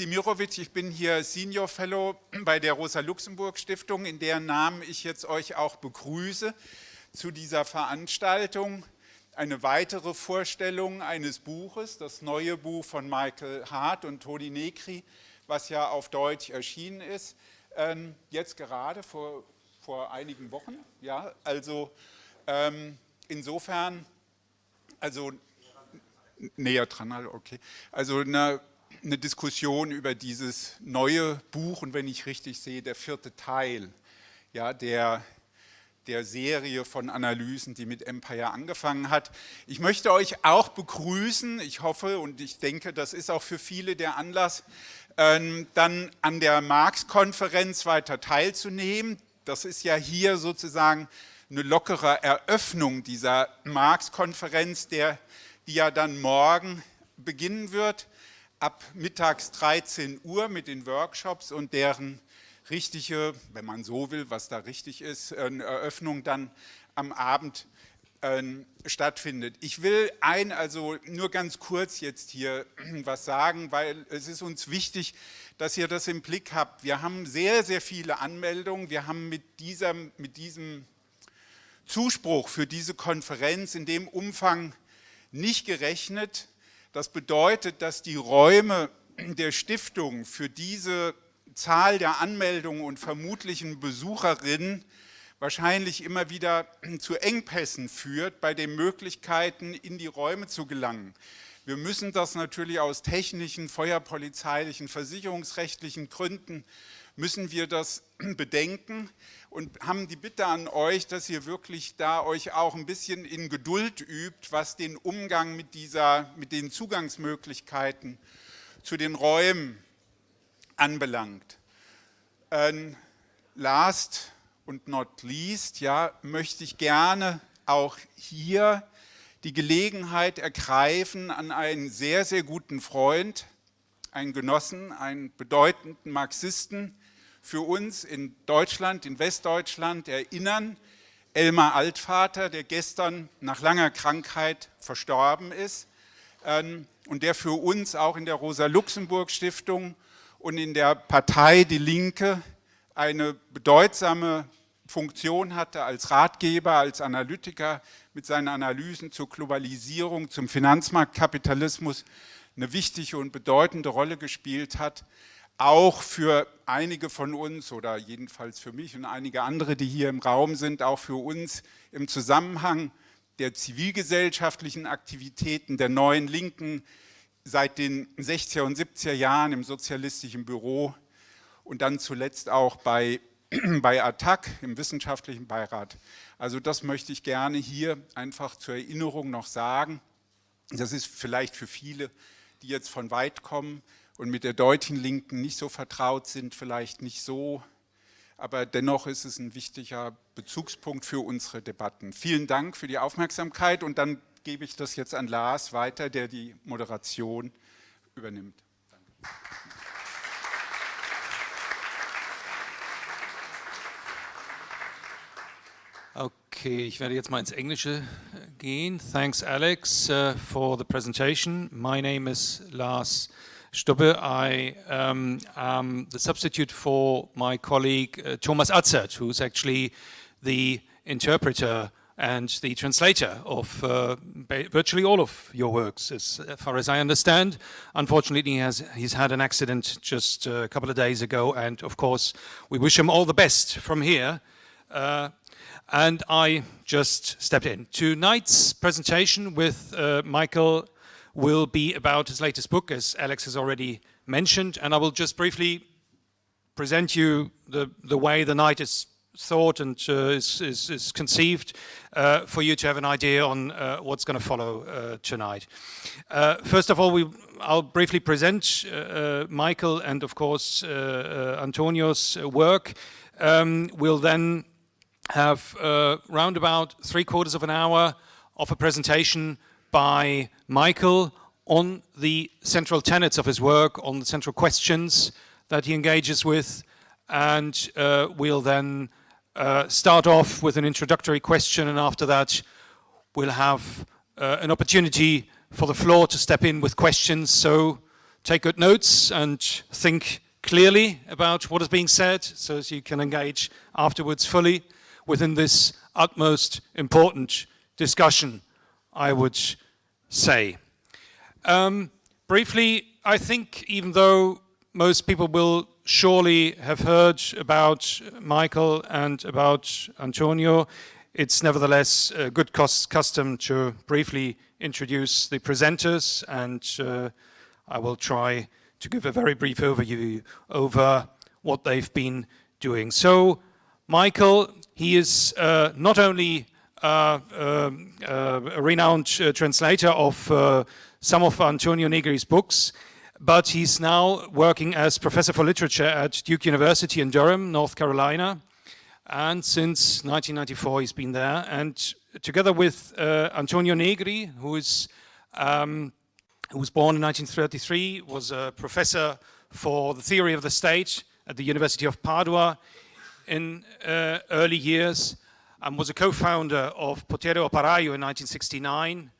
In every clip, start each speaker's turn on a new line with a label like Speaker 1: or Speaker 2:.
Speaker 1: Stimirovic, ich bin hier Senior Fellow bei der Rosa-Luxemburg-Stiftung, in deren Namen ich jetzt euch auch begrüße zu dieser Veranstaltung. Eine weitere Vorstellung eines Buches, das neue Buch von Michael Hart und Toni Negri, was ja auf Deutsch erschienen ist, ähm, jetzt gerade vor, vor einigen Wochen. Ja, also ähm, insofern, also näher dran, okay. Also eine eine Diskussion über dieses neue Buch und wenn ich richtig sehe, der vierte Teil ja, der, der Serie von Analysen, die mit Empire angefangen hat. Ich möchte euch auch begrüßen, ich hoffe und ich denke, das ist auch für viele der Anlass, ähm, dann an der Marx-Konferenz weiter teilzunehmen. Das ist ja hier sozusagen eine lockere Eröffnung dieser Marx-Konferenz, die ja dann morgen beginnen wird ab mittags 13 Uhr mit den Workshops und deren richtige, wenn man so will, was da richtig ist, Eröffnung dann am Abend äh, stattfindet. Ich will ein, also nur ganz kurz jetzt hier was sagen, weil es ist uns wichtig, dass ihr das im Blick habt. Wir haben sehr, sehr viele Anmeldungen. Wir haben mit, dieser, mit diesem Zuspruch für diese Konferenz in dem Umfang nicht gerechnet. Das bedeutet, dass die Räume der Stiftung für diese Zahl der Anmeldungen und vermutlichen Besucherinnen wahrscheinlich immer wieder zu Engpässen führt bei den Möglichkeiten, in die Räume zu gelangen. Wir müssen das natürlich aus technischen, feuerpolizeilichen, versicherungsrechtlichen Gründen müssen wir das bedenken und haben die Bitte an euch, dass ihr wirklich da euch auch ein bisschen in Geduld übt, was den Umgang mit, dieser, mit den Zugangsmöglichkeiten zu den Räumen anbelangt. Ähm, last und not least, ja, möchte ich gerne auch hier die Gelegenheit ergreifen, an einen sehr, sehr guten Freund, einen Genossen, einen bedeutenden Marxisten, für uns in Deutschland, in Westdeutschland erinnern. Elmar Altvater, der gestern nach langer Krankheit verstorben ist ähm, und der für uns auch in der Rosa-Luxemburg-Stiftung und in der Partei Die Linke eine bedeutsame Funktion hatte als Ratgeber, als Analytiker mit seinen Analysen zur Globalisierung, zum Finanzmarktkapitalismus eine wichtige und bedeutende Rolle gespielt hat auch für einige von uns oder jedenfalls für mich und einige andere, die hier im Raum sind, auch für uns im Zusammenhang der zivilgesellschaftlichen Aktivitäten der neuen Linken seit den 60er und 70er Jahren im sozialistischen Büro und dann zuletzt auch bei, bei ATTAC im wissenschaftlichen Beirat. Also das möchte ich gerne hier einfach zur Erinnerung noch sagen. Das ist vielleicht für viele, die jetzt von weit kommen, und mit der deutschen Linken nicht so vertraut sind, vielleicht nicht so, aber dennoch ist es ein wichtiger Bezugspunkt für unsere Debatten. Vielen Dank für die Aufmerksamkeit und dann gebe ich das jetzt an Lars weiter, der die Moderation übernimmt.
Speaker 2: Okay, ich werde jetzt mal ins Englische gehen. Thanks, Alex, uh, for the presentation. My name is Lars Stubbe. I um, am the substitute for my colleague uh, Thomas Atzert, who's actually the interpreter and the translator of uh, virtually all of your works, as far as I understand. Unfortunately, he has, he's had an accident just a couple of days ago, and of course, we wish him all the best from here. Uh, and I just stepped in. Tonight's presentation with uh, Michael will be about his latest book, as Alex has already mentioned, and I will just briefly present you the, the way the night is thought and uh, is, is, is, conceived uh, for you to have an idea on uh, what's going to follow uh, tonight. Uh, first of all, we, I'll briefly present uh, Michael and of course Antonio's work. Um, we'll then have round about three quarters of an hour of a presentation by Michael on the central tenets of his work, on the central questions that he engages with, and uh, we'll then uh, start off with an introductory question, and after that we'll have uh, an opportunity for the floor to step in with questions. So take good notes and think clearly about what is being said so as you can engage afterwards fully within this utmost important discussion, I would say. Um, briefly, I think even though most people will surely have heard about Michael and about Antonio, it's nevertheless a good custom to briefly introduce the presenters and uh, I will try to give a very brief overview over what they've been doing. So Michael, he is uh, not only a renowned uh, translator of uh, some of Antonio Negri's books, but he's now working as professor for literature at Duke University in Durham, North Carolina. And since 1994, he's been there. And together with uh, Antonio Negri, who is um, who was born in 1933, was a professor for the theory of the state at the University of Padua in uh, early years and was a co-founder of Potere Operaio in 1969,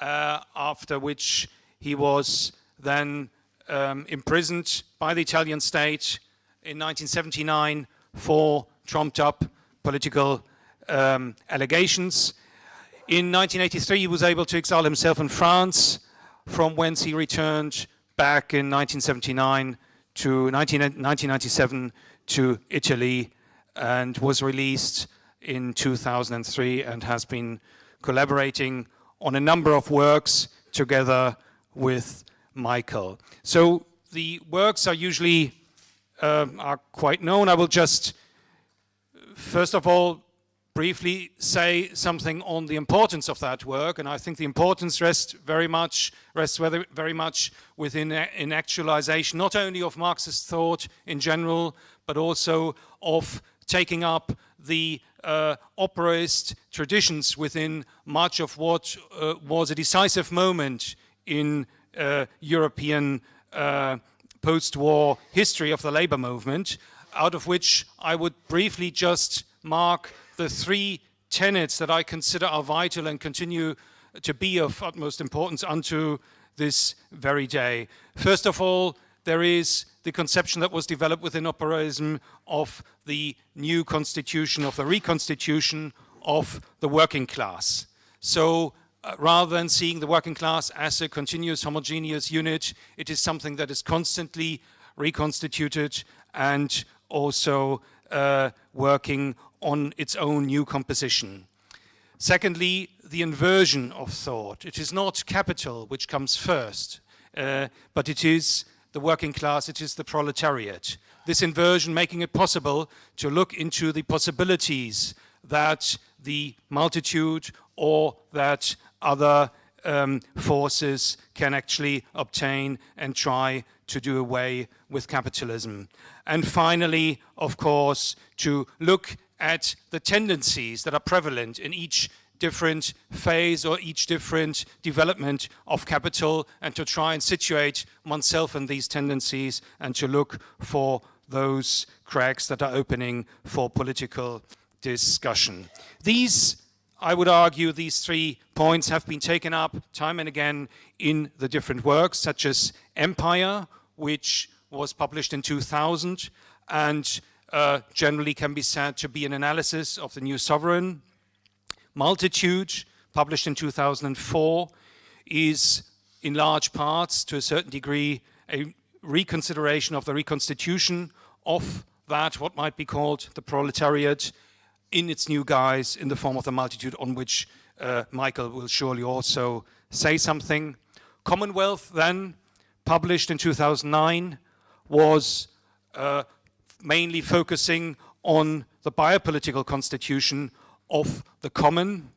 Speaker 2: uh, after which he was then um, imprisoned by the Italian state in 1979 for trumped up political um, allegations. In 1983 he was able to exile himself in France from whence he returned back in 1979 to 19, 1997 to Italy and was released in 2003 and has been collaborating on a number of works together with Michael. So the works are usually uh, are quite known. I will just first of all briefly say something on the importance of that work and I think the importance rests very much rests very much within in actualization not only of Marxist thought in general but also of taking up the uh, operaist traditions within much of what uh, was a decisive moment in uh, European uh, post-war history of the labor movement out of which I would briefly just mark the three tenets that I consider are vital and continue to be of utmost importance unto this very day. First of all, there is the conception that was developed within operaism of the new constitution, of the reconstitution of the working class. So uh, rather than seeing the working class as a continuous homogeneous unit, it is something that is constantly reconstituted and also uh, working on its own new composition. Secondly, the inversion of thought. It is not capital which comes first, uh, but it is the working class, it is the proletariat. This inversion making it possible to look into the possibilities that the multitude or that other um, forces can actually obtain and try to do away with capitalism. And finally, of course, to look at the tendencies that are prevalent in each different phase or each different development of capital and to try and situate oneself in these tendencies and to look for those cracks that are opening for political discussion. These I would argue these three points have been taken up time and again in the different works, such as Empire, which was published in 2000 and uh, generally can be said to be an analysis of the new sovereign. Multitude, published in 2004, is in large parts, to a certain degree, a reconsideration of the reconstitution of that, what might be called the proletariat, in its new guise in the form of the multitude on which uh, Michael will surely also say something. Commonwealth then, published in 2009, was uh, mainly focusing on the biopolitical constitution of the common.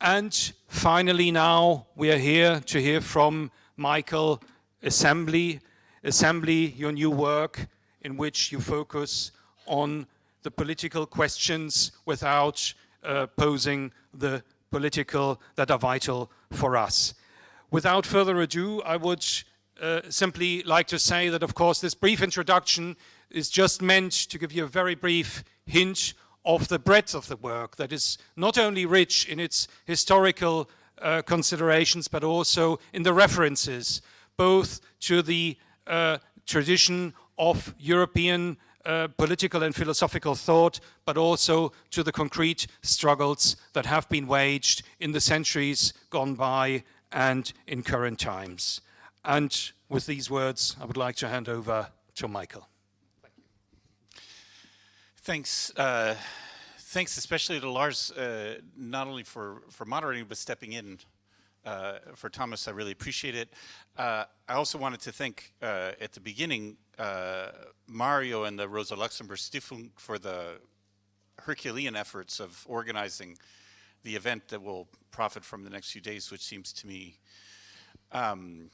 Speaker 2: And finally now we are here to hear from Michael Assembly, Assembly, your new work in which you focus on the political questions without uh, posing the political that are vital for us. Without further ado, I would uh, simply like to say that, of course, this brief introduction is just meant to give you a very brief hint of the breadth of the work that is not only rich in its historical uh, considerations, but also in the references, both to the uh, tradition of European uh, political and philosophical thought, but also to the concrete struggles that have been waged in the centuries gone by and in current times. And with these words, I would like to hand over to Michael.
Speaker 3: Thanks. Uh, thanks especially to Lars, uh, not only for, for moderating, but stepping in uh, for Thomas. I really appreciate it. Uh, I also wanted to thank uh, at the beginning uh, Mario and the Rosa Luxemburg Stiftung for the Herculean efforts of organizing the event that will profit from the next few days, which seems to me um,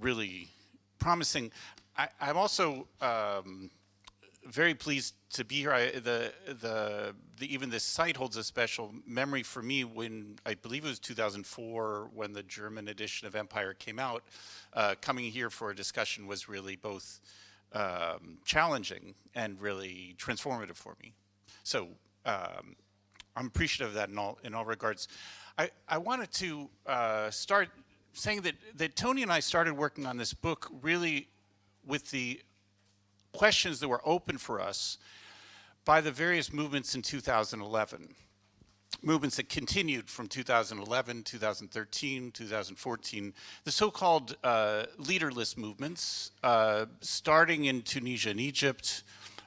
Speaker 3: really promising. I, am also um, very pleased to be here. I, the, the, the, even this site holds a special memory for me when, I believe it was 2004, when the German edition of Empire came out. Uh, coming here for a discussion was really both um, challenging and really transformative for me. So um, I'm appreciative of that in all, in all regards. I, I wanted to uh, start saying that, that Tony and I started working on this book really with the questions that were open for us by the various movements in 2011. Movements that continued from 2011, 2013, 2014, the so-called uh, leaderless movements, uh, starting in Tunisia and Egypt,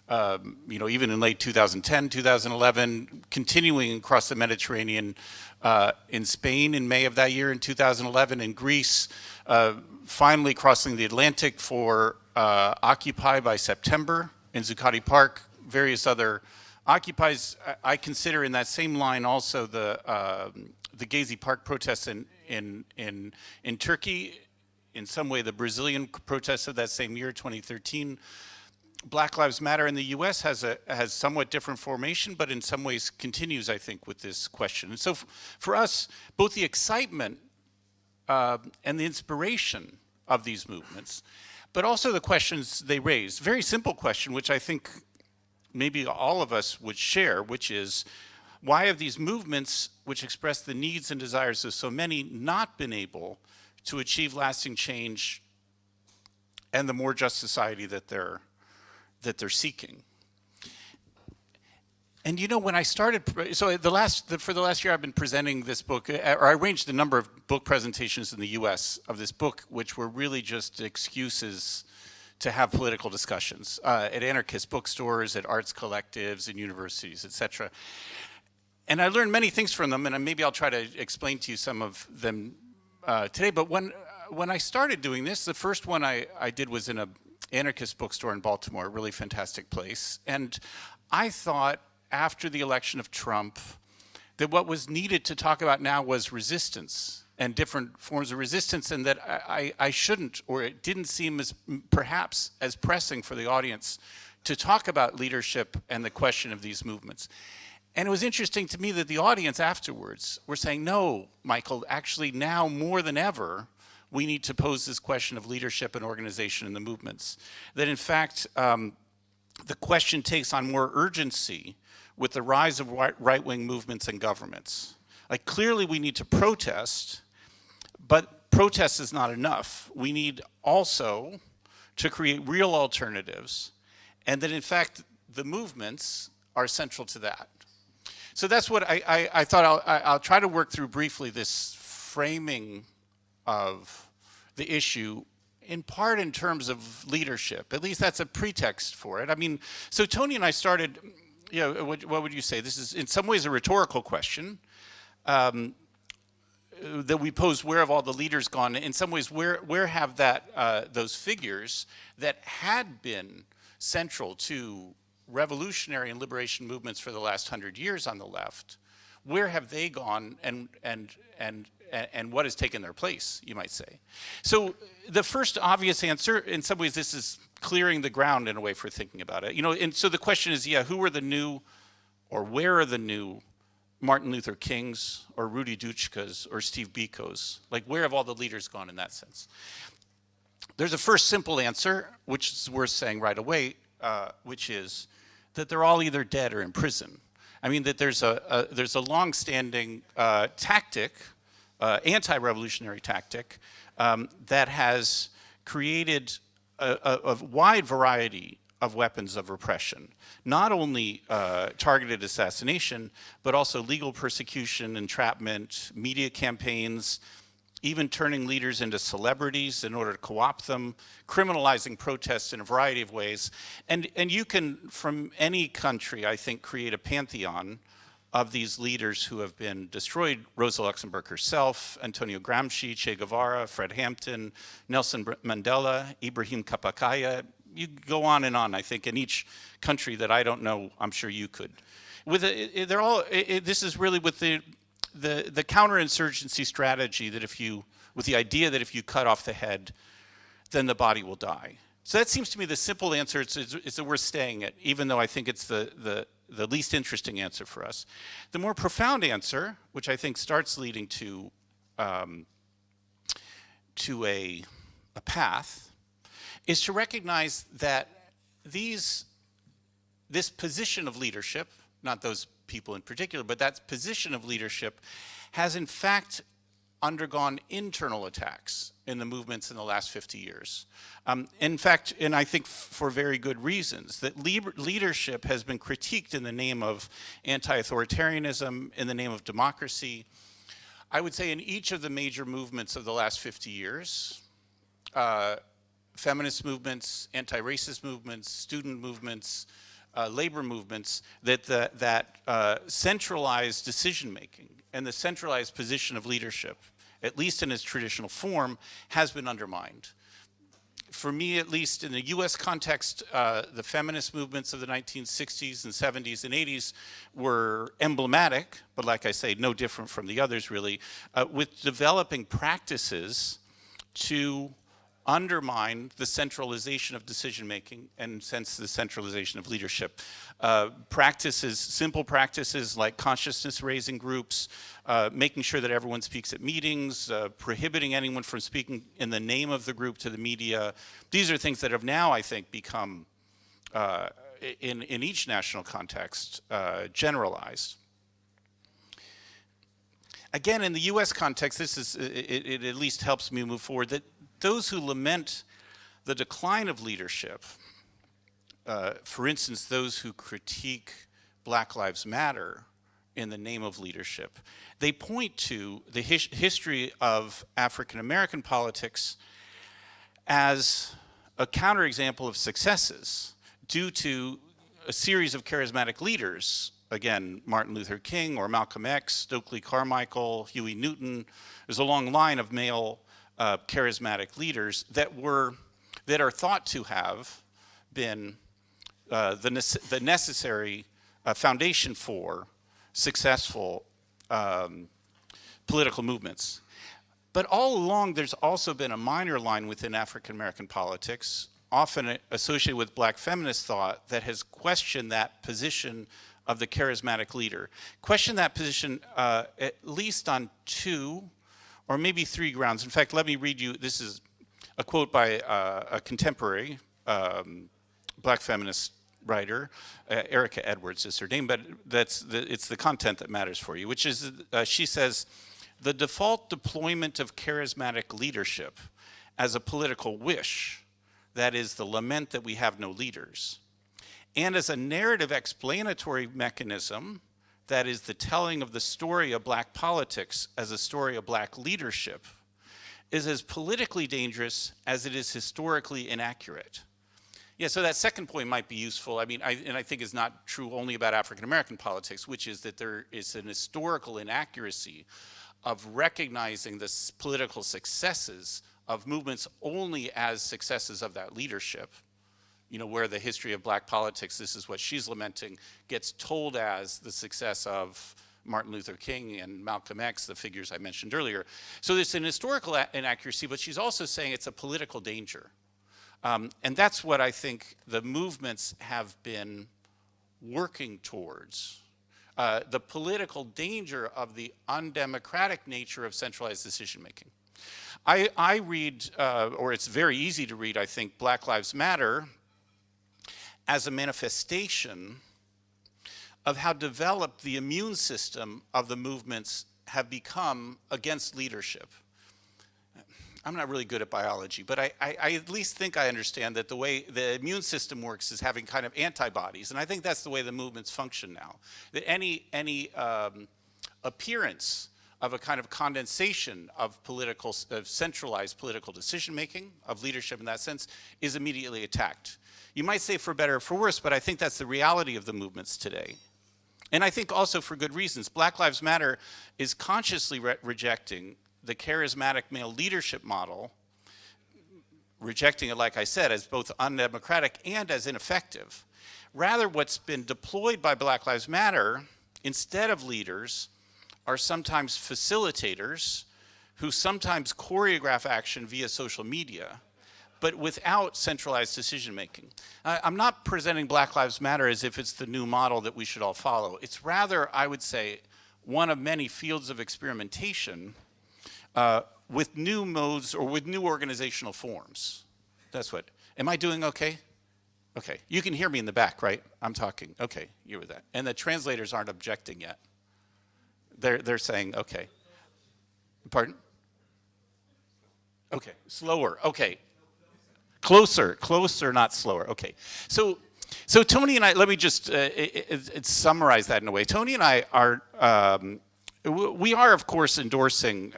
Speaker 3: um, you know, even in late 2010, 2011, continuing across the Mediterranean uh, in Spain in May of that year, in 2011 in Greece, uh, finally crossing the Atlantic for uh, Occupy by September in Zuccotti Park, various other occupies. I consider in that same line also the uh, the Gezi Park protests in in in in Turkey, in some way the Brazilian protests of that same year, 2013. Black Lives Matter in the U.S. has a has somewhat different formation, but in some ways continues, I think, with this question. And so, for us, both the excitement uh, and the inspiration of these movements but also the questions they raise. Very simple question, which I think maybe all of us would share, which is, why have these movements, which express the needs and desires of so many, not been able to achieve lasting change and the more just society that they're, that they're seeking? And you know, when I started, so the last, the, for the last year I've been presenting this book, uh, or I arranged a number of book presentations in the US of this book, which were really just excuses to have political discussions uh, at anarchist bookstores, at arts collectives, in universities, etc. And I learned many things from them, and maybe I'll try to explain to you some of them uh, today. But when, when I started doing this, the first one I, I did was in a anarchist bookstore in Baltimore, a really fantastic place. And I thought, after the election of Trump that what was needed to talk about now was resistance and different forms of resistance and that I, I, shouldn't or it didn't seem as perhaps as pressing for the audience to talk about leadership and the question of these movements. And it was interesting to me that the audience afterwards were saying, no, Michael, actually now more than ever, we need to pose this question of leadership and organization in the movements. That in fact, um, the question takes on more urgency with the rise of right-wing movements and governments. Like clearly we need to protest, but protest is not enough. We need also to create real alternatives and that in fact the movements are central to that. So that's what I, I, I thought I'll, I'll try to work through briefly this framing of the issue in part in terms of leadership. At least that's a pretext for it. I mean, so Tony and I started yeah, what, what, would you say? This is in some ways a rhetorical question um, that we pose, where have all the leaders gone? In some ways, where, where have that, uh, those figures that had been central to revolutionary and liberation movements for the last hundred years on the left, where have they gone and, and, and, and what has taken their place, you might say? So the first obvious answer, in some ways this is clearing the ground in a way for thinking about it. You know, and so the question is, yeah, who are the new, or where are the new Martin Luther Kings, or Rudi Dutschkes, or Steve Bikos? Like, where have all the leaders gone in that sense? There's a first simple answer, which is worth saying right away, uh, which is that they're all either dead or in prison. I mean, that there's a, a there's a long-standing uh, tactic, uh, anti-revolutionary tactic, um, that has created a, a, a wide variety of weapons of repression. Not only uh, targeted assassination, but also legal persecution, entrapment, media campaigns, even turning leaders into celebrities in order to co-opt them, criminalizing protests in a variety of ways. And, and you can, from any country, I think, create a pantheon of these leaders who have been destroyed, Rosa Luxemburg herself, Antonio Gramsci, Che Guevara, Fred Hampton, Nelson Mandela, Ibrahim Kaypakkaya, you go on and on, I think, in each country that I don't know, I'm sure you could. With a, they're all, it, this is really with the, the, the counterinsurgency strategy that if you, with the idea that if you cut off the head, then the body will die. So that seems to me the simple answer is, is, that we're staying it, even though I think it's the, the, the least interesting answer for us. The more profound answer, which I think starts leading to, um, to a, a path, is to recognize that these, this position of leadership, not those people in particular, but that position of leadership has in fact undergone internal attacks in the movements in the last 50 years. Um, in fact, and I think for very good reasons, that leadership has been critiqued in the name of anti-authoritarianism, in the name of democracy. I would say in each of the major movements of the last 50 years, uh, feminist movements, anti-racist movements, student movements, uh, labor movements, that, the, that uh, centralized decision-making and the centralized position of leadership at least in its traditional form, has been undermined. For me, at least in the US context, uh, the feminist movements of the 1960s and 70s and 80s were emblematic, but like I say, no different from the others really, uh, with developing practices to undermine the centralization of decision making and sense the centralization of leadership. Uh, practices, simple practices like consciousness raising groups, uh, making sure that everyone speaks at meetings, uh, prohibiting anyone from speaking in the name of the group to the media. These are things that have now, I think, become, uh, in, in each national context, uh, generalized. Again, in the US context, this is, it, it at least helps me move forward, that those who lament the decline of leadership, uh, for instance, those who critique Black Lives Matter in the name of leadership, they point to the his history of African American politics as a counterexample of successes due to a series of charismatic leaders. Again, Martin Luther King or Malcolm X, Stokely Carmichael, Huey Newton. There's a long line of male uh, charismatic leaders that were that are thought to have been uh, the, nece the necessary uh, foundation for successful um, political movements. But all along, there's also been a minor line within African American politics, often associated with black feminist thought, that has questioned that position of the charismatic leader. Questioned that position uh, at least on two or maybe three grounds. In fact, let me read you, this is a quote by uh, a contemporary um, black feminist writer, uh, Erica Edwards is her name, but that's the, it's the content that matters for you, which is, uh, she says, the default deployment of charismatic leadership as a political wish, that is the lament that we have no leaders, and as a narrative explanatory mechanism that is the telling of the story of black politics as a story of black leadership, is as politically dangerous as it is historically inaccurate. Yeah, so that second point might be useful. I mean, I, and I think is not true only about African American politics, which is that there is an historical inaccuracy of recognizing the political successes of movements only as successes of that leadership you know, where the history of black politics, this is what she's lamenting, gets told as the success of Martin Luther King and Malcolm X, the figures I mentioned earlier. So there's an historical inaccuracy, but she's also saying it's a political danger. Um, and that's what I think the movements have been working towards. Uh, the political danger of the undemocratic nature of centralized decision making. I, I read, uh, or it's very easy to read, I think, Black Lives Matter as a manifestation of how developed the immune system of the movements have become against leadership. I'm not really good at biology, but I, I, I, at least think I understand that the way the immune system works is having kind of antibodies, and I think that's the way the movements function now. That any any um, appearance of a kind of condensation of political, of centralized political decision making, of leadership in that sense, is immediately attacked. You might say for better or for worse, but I think that's the reality of the movements today. And I think also for good reasons. Black Lives Matter is consciously re rejecting the charismatic male leadership model, rejecting it, like I said, as both undemocratic and as ineffective. Rather, what's been deployed by Black Lives Matter, instead of leaders, are sometimes facilitators who sometimes choreograph action via social media, but without centralized decision making. I'm not presenting Black Lives Matter as if it's the new model that we should all follow. It's rather, I would say, one of many fields of experimentation uh, with new modes or with new organizational forms. That's what. Am I doing okay? Okay. You can hear me in the back, right? I'm talking. Okay, you were that. And the translators aren't objecting yet. They're, they're saying, okay. Pardon? Okay, slower. Okay. Closer, closer, not slower. Okay. So, so Tony and I, let me just uh, it, it, it summarize that in a way. Tony and I are um, we are, of course, endorsing,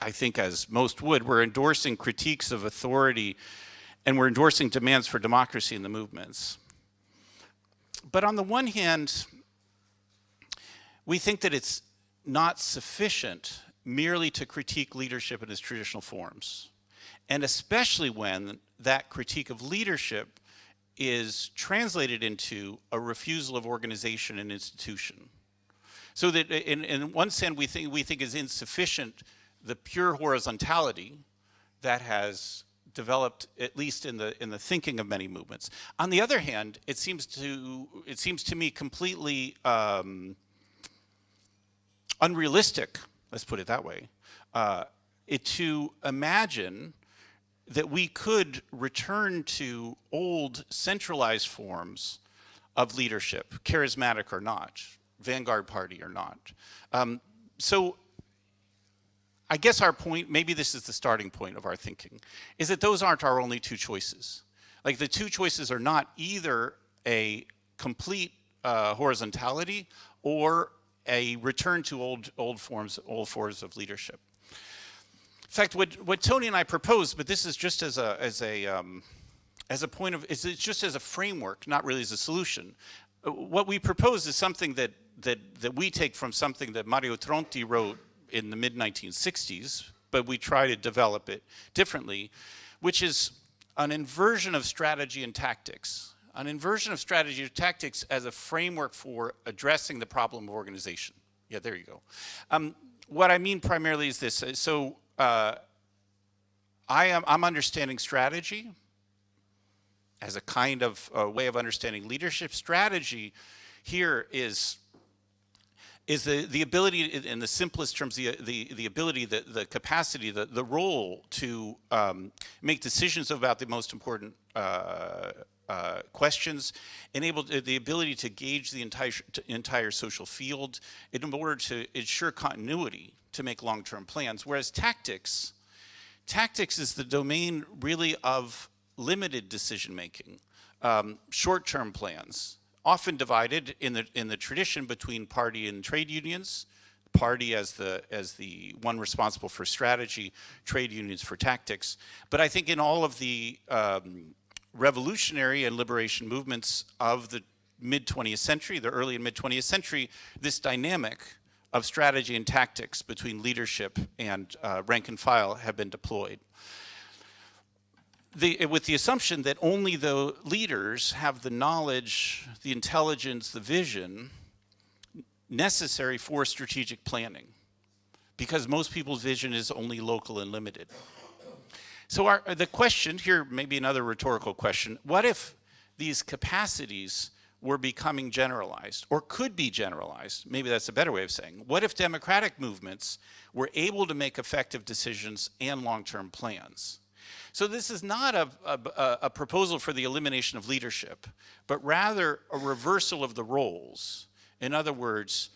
Speaker 3: I think as most would, we're endorsing critiques of authority and we're endorsing demands for democracy in the movements. But on the one hand, we think that it's not sufficient merely to critique leadership in its traditional forms. And especially when that critique of leadership is translated into a refusal of organization and institution. So that in, in one sense, we think, we think is insufficient the pure horizontality that has developed at least in the in the thinking of many movements. On the other hand, it seems to it seems to me completely um, unrealistic. Let's put it that way. Uh, it, to imagine that we could return to old centralized forms of leadership, charismatic or not, Vanguard Party or not. Um, so I guess our point, maybe this is the starting point of our thinking, is that those aren't our only two choices. Like the two choices are not either a complete uh, horizontality or a return to old, old forms, old forms of leadership. In fact, what, what Tony and I proposed, but this is just as a, as a, um, as a point of, it's just as a framework, not really as a solution. Uh, what we propose is something that that, that we take from something that Mario Tronti wrote in the mid-1960s, but we try to develop it differently, which is an inversion of strategy and tactics. An inversion of strategy and tactics as a framework for addressing the problem of organization. Yeah, there you go. Um, what I mean primarily is this. So uh, I am, I'm understanding strategy as a kind of uh, way of understanding leadership. Strategy here is is the, the ability, in the simplest terms, the, the, the ability, the, the capacity, the, the role to um, make decisions about the most important uh, uh, questions, enabled the ability to gauge the entire, entire social field in order to ensure continuity to make long-term plans. Whereas tactics, tactics is the domain really of limited decision-making, um, short-term plans, often divided in the, in the tradition between party and trade unions, party as the, as the one responsible for strategy, trade unions for tactics. But I think in all of the um, revolutionary and liberation movements of the mid 20th century, the early and mid 20th century, this dynamic of strategy and tactics between leadership and uh, rank and file have been deployed the, with the assumption that only the leaders have the knowledge, the intelligence, the vision necessary for strategic planning because most people's vision is only local and limited. So our, the question here, maybe another rhetorical question, what if these capacities were becoming generalized or could be generalized? Maybe that's a better way of saying. What if democratic movements were able to make effective decisions and long-term plans? So this is not a, a, a, proposal for the elimination of leadership, but rather a reversal of the roles. In other words,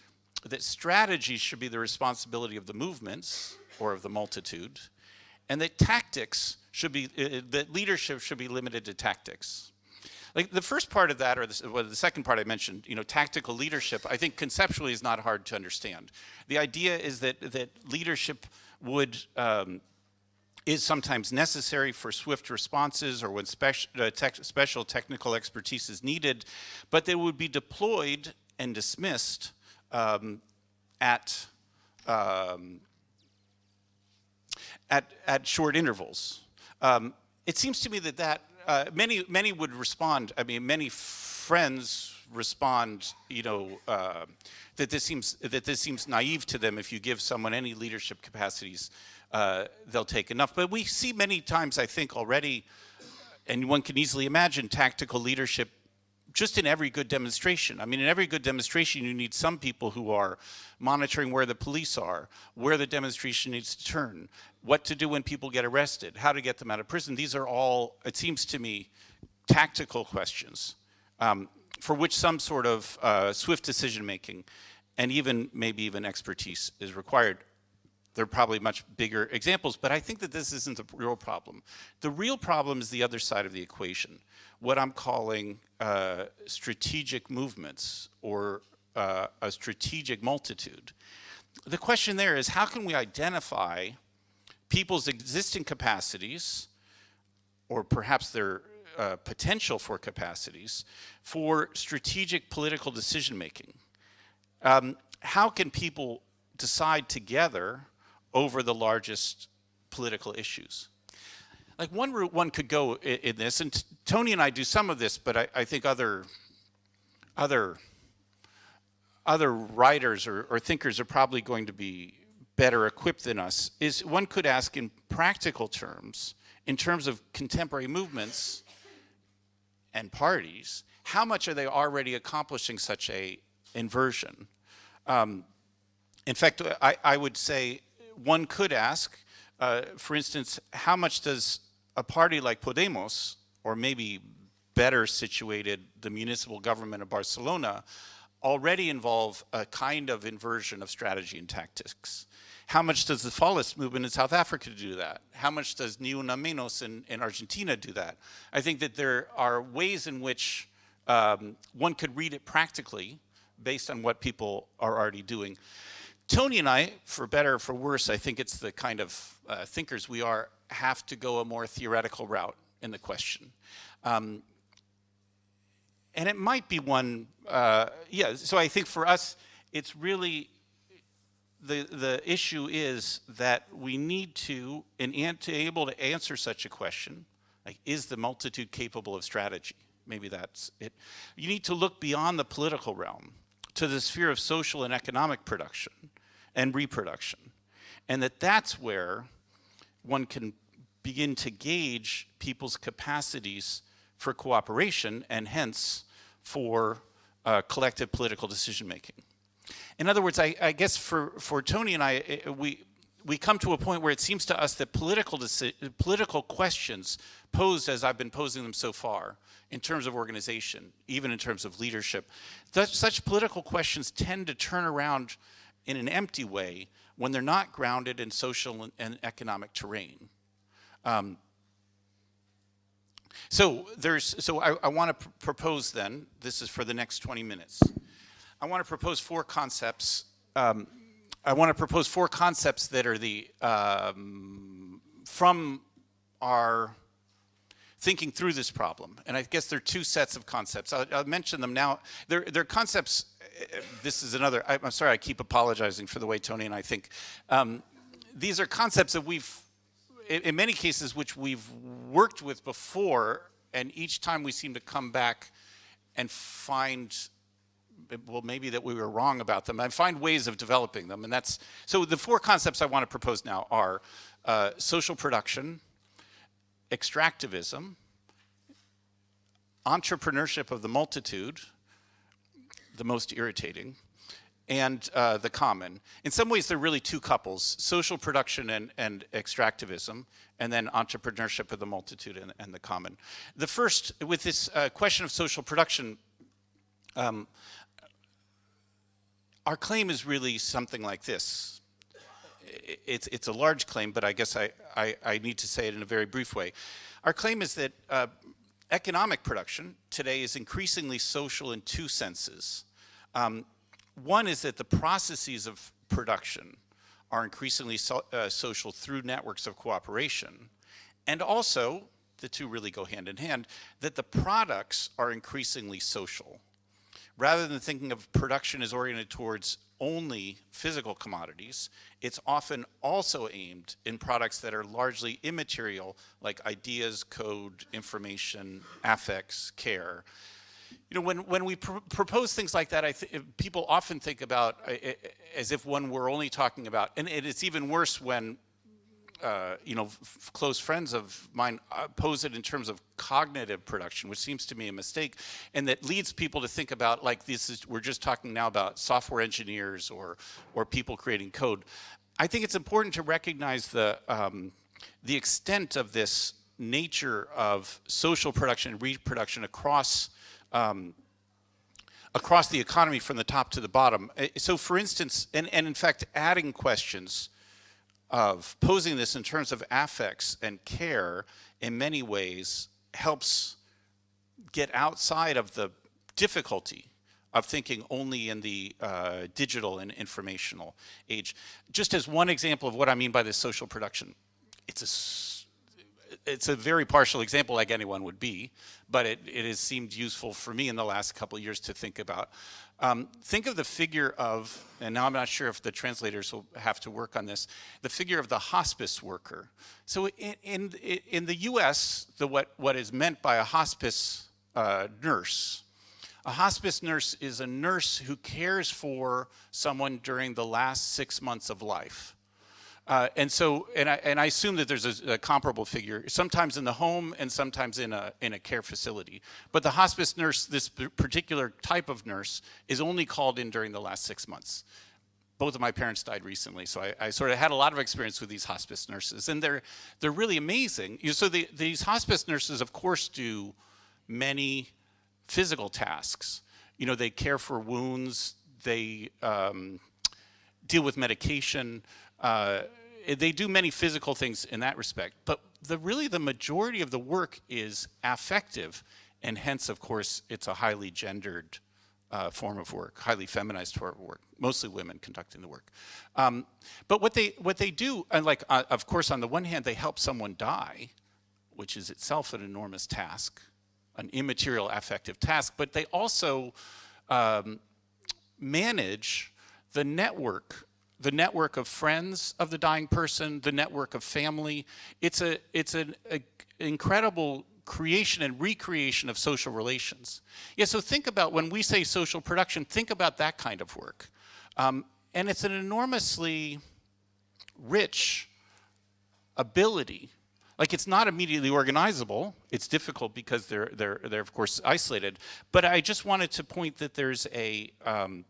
Speaker 3: that strategy should be the responsibility of the movements or of the multitude, and that tactics should be, uh, that leadership should be limited to tactics. Like the first part of that, or the, well, the second part I mentioned, you know, tactical leadership, I think conceptually is not hard to understand. The idea is that, that leadership would, um, is sometimes necessary for swift responses or when special, uh, tech, special technical expertise is needed, but they would be deployed and dismissed um, at, um, at, at short intervals. Um, it seems to me that that uh, many many would respond. I mean, many friends respond. You know uh, that this seems that this seems naive to them. If you give someone any leadership capacities, uh, they'll take enough. But we see many times, I think, already, and one can easily imagine tactical leadership just in every good demonstration. I mean, in every good demonstration, you need some people who are monitoring where the police are, where the demonstration needs to turn, what to do when people get arrested, how to get them out of prison. These are all, it seems to me, tactical questions um, for which some sort of uh, swift decision making and even maybe even expertise is required. There are probably much bigger examples, but I think that this isn't the real problem. The real problem is the other side of the equation, what I'm calling uh, strategic movements or uh, a strategic multitude. The question there is how can we identify people's existing capacities or perhaps their uh, potential for capacities for strategic political decision making? Um, how can people decide together over the largest political issues. Like one route one could go in, this, and Tony and I do some of this, but I, I think other other other writers or, or thinkers are probably going to be better equipped than us, is one could ask in practical terms, in terms of contemporary movements and parties, how much are they already accomplishing such a inversion? Um, in fact, I, I would say one could ask, uh, for instance, how much does a party like Podemos, or maybe better situated the municipal government of Barcelona, already involve a kind of inversion of strategy and tactics? How much does the Fallist movement in South Africa do that? How much does Ni Una Menos in, in Argentina do that? I think that there are ways in which um, one could read it practically based on what people are already doing. Tony and I, for better or for worse, I think it's the kind of uh, thinkers we are, have to go a more theoretical route in the question. Um, and it might be one, uh, yeah, so I think for us, it's really, the, the issue is that we need to, in to able to answer such a question, like is the multitude capable of strategy? Maybe that's it. You need to look beyond the political realm to the sphere of social and economic production and reproduction. And that that's where one can begin to gauge people's capacities for cooperation and hence for uh, collective political decision making. In other words, I, I, guess for, for Tony and I, we, we come to a point where it seems to us that political, political questions posed as I've been posing them so far in terms of organization, even in terms of leadership, such political questions tend to turn around in an empty way when they're not grounded in social and economic terrain. Um, so there's, so I, I want to pr propose then, this is for the next 20 minutes. I want to propose four concepts. Um, I want to propose four concepts that are the, um, from our thinking through this problem. And I guess there are two sets of concepts. I'll, I'll mention them now. They're, they're concepts this is another, I'm sorry, I keep apologizing for the way Tony and I think. Um, these are concepts that we've, in many cases, which we've worked with before, and each time we seem to come back and find, well, maybe that we were wrong about them, and find ways of developing them. And that's, so the four concepts I want to propose now are uh, social production, extractivism, entrepreneurship of the multitude, the most irritating, and uh, the common. In some ways, they're really two couples, social production and, and extractivism, and then entrepreneurship of the multitude and, and the common. The first, with this uh, question of social production, um, our claim is really something like this. It's, it's a large claim, but I guess I, I, I need to say it in a very brief way. Our claim is that uh, economic production today is increasingly social in two senses. Um, one is that the processes of production are increasingly so, uh, social through networks of cooperation. And also, the two really go hand in hand, that the products are increasingly social. Rather than thinking of production as oriented towards only physical commodities, it's often also aimed in products that are largely immaterial, like ideas, code, information, affects, care. You know, when, when we pr propose things like that, I people often think about uh, as if one were only talking about, and it's even worse when uh, you know, close friends of mine pose it in terms of cognitive production, which seems to me a mistake, and that leads people to think about like this is we're just talking now about software engineers or or people creating code. I think it's important to recognize the um, the extent of this nature of social production and reproduction across um, across the economy from the top to the bottom. Uh, So for instance, and, and in fact, adding questions of posing this in terms of affects and care in many ways helps get outside of the difficulty of thinking only in the uh, digital and informational age. Just as one example of what I mean by this social production, it's a it's a very partial example like anyone would be, but it, it has seemed useful for me in the last couple years to think about. Um, think of the figure of, and now I'm not sure if the translators will have to work on this, the figure of the hospice worker. So in, in, in the US, the, what, what is meant by a hospice uh, nurse, a hospice nurse is a nurse who cares for someone during the last six months of life. Uh, and so, and I, and I assume that there's a, a, comparable figure, sometimes in the home and sometimes in a, in a care facility. But the hospice nurse, this particular type of nurse, is only called in during the last six months. Both of my parents died recently, so I, I sort of had a lot of experience with these hospice nurses, and they're, they're really amazing. So the, these hospice nurses, of course, do many physical tasks. You know, they care for wounds, they um, deal with medication, uh, they do many physical things in that respect, but the really the majority of the work is affective, and hence, of course, it's a highly gendered uh, form of work, highly feminized form of work, mostly women conducting the work. Um, but what they what they do, and like uh, of course, on the one hand, they help someone die, which is itself an enormous task, an immaterial affective task, but they also um, manage the network the network of friends of the dying person, the network of family. It's a it's an a, incredible creation and recreation of social relations. Yeah, so think about when we say social production, think about that kind of work. Um, and it's an enormously rich ability. Like it's not immediately organizable. It's difficult because they're, they're, they're of course isolated. But I just wanted to point that there's a, um,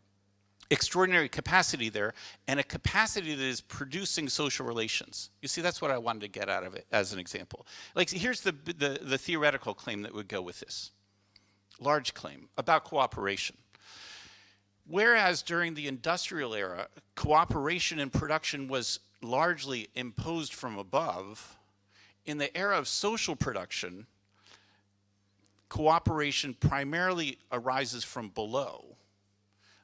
Speaker 3: extraordinary capacity there and a capacity that is producing social relations. You see, that's what I wanted to get out of it as an example. Like, here's the, the, the theoretical claim that would go with this. Large claim about cooperation. Whereas during the industrial era, cooperation in production was largely imposed from above, in the era of social production, cooperation primarily arises from below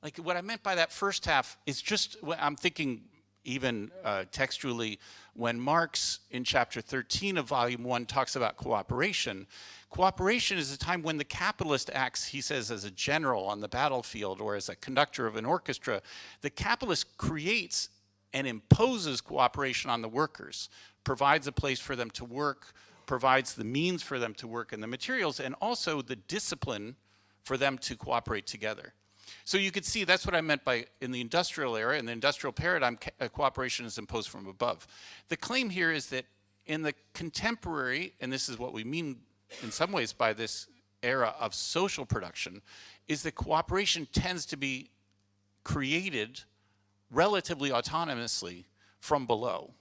Speaker 3: like what I meant by that first half is just, I'm thinking even uh, textually, when Marx in chapter 13 of volume one talks about cooperation, cooperation is a time when the capitalist acts, he says, as a general on the battlefield or as a conductor of an orchestra. The capitalist creates and imposes cooperation on the workers, provides a place for them to work, provides the means for them to work and the materials, and also the discipline for them to cooperate together. So you could see that's what I meant by in the industrial era, in the industrial paradigm, uh, cooperation is imposed from above. The claim here is that in the contemporary, and this is what we mean in some ways by this era of social production, is that cooperation tends to be created relatively autonomously from below.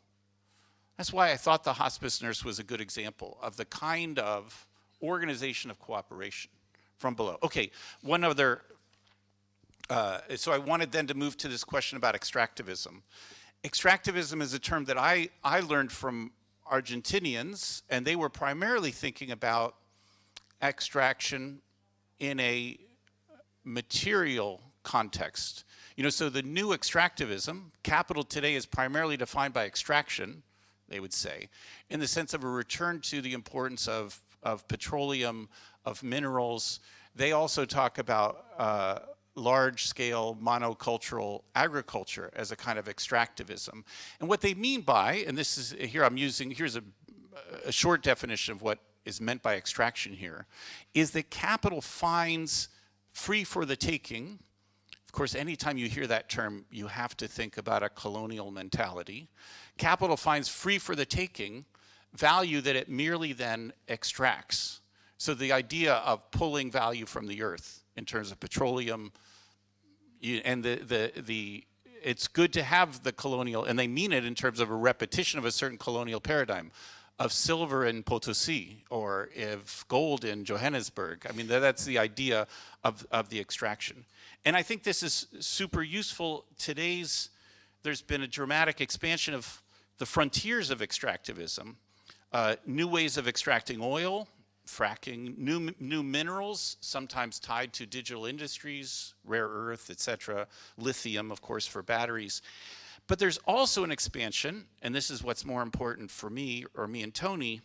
Speaker 3: That's why I thought the hospice nurse was a good example of the kind of organization of cooperation from below. Okay, one other uh, so I wanted then to move to this question about extractivism. Extractivism is a term that I, I learned from Argentinians, and they were primarily thinking about extraction in a material context. You know, so the new extractivism, capital today is primarily defined by extraction, they would say, in the sense of a return to the importance of, of petroleum, of minerals. They also talk about uh, large-scale monocultural agriculture as a kind of extractivism. And what they mean by, and this is, here I'm using, here's a, a short definition of what is meant by extraction here, is that capital finds free for the taking, of course, anytime you hear that term, you have to think about a colonial mentality. Capital finds free for the taking value that it merely then extracts. So the idea of pulling value from the earth in terms of petroleum, and the, the, the, it's good to have the colonial, and they mean it in terms of a repetition of a certain colonial paradigm of silver in Potosi or of gold in Johannesburg. I mean, that's the idea of, of the extraction. And I think this is super useful. Today's, there's been a dramatic expansion of the frontiers of extractivism, uh, new ways of extracting oil, fracking, new, new minerals, sometimes tied to digital industries, rare earth, etc., lithium, of course, for batteries. But there's also an expansion, and this is what's more important for me, or me and Tony,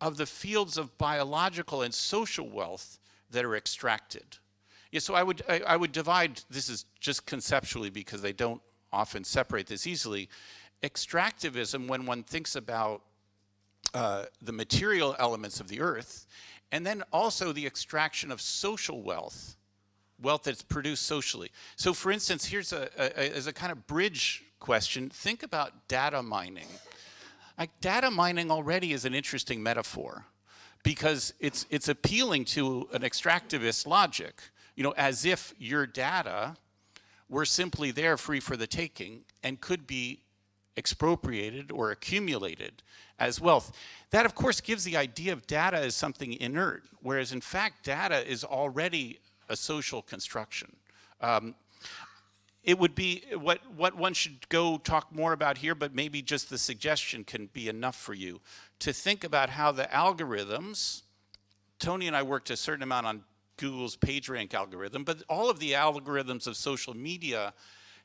Speaker 3: of the fields of biological and social wealth that are extracted. Yeah, so I would, I, I would divide, this is just conceptually because they don't often separate this easily. Extractivism, when one thinks about uh, the material elements of the earth, and then also the extraction of social wealth, wealth that's produced socially. So for instance, here's a, a, as a kind of bridge question, think about data mining. Like data mining already is an interesting metaphor because it's, it's appealing to an extractivist logic, you know, as if your data were simply there free for the taking and could be expropriated or accumulated as wealth. That of course gives the idea of data as something inert, whereas in fact data is already a social construction. Um, it would be what, what one should go talk more about here, but maybe just the suggestion can be enough for you to think about how the algorithms, Tony and I worked a certain amount on Google's PageRank algorithm, but all of the algorithms of social media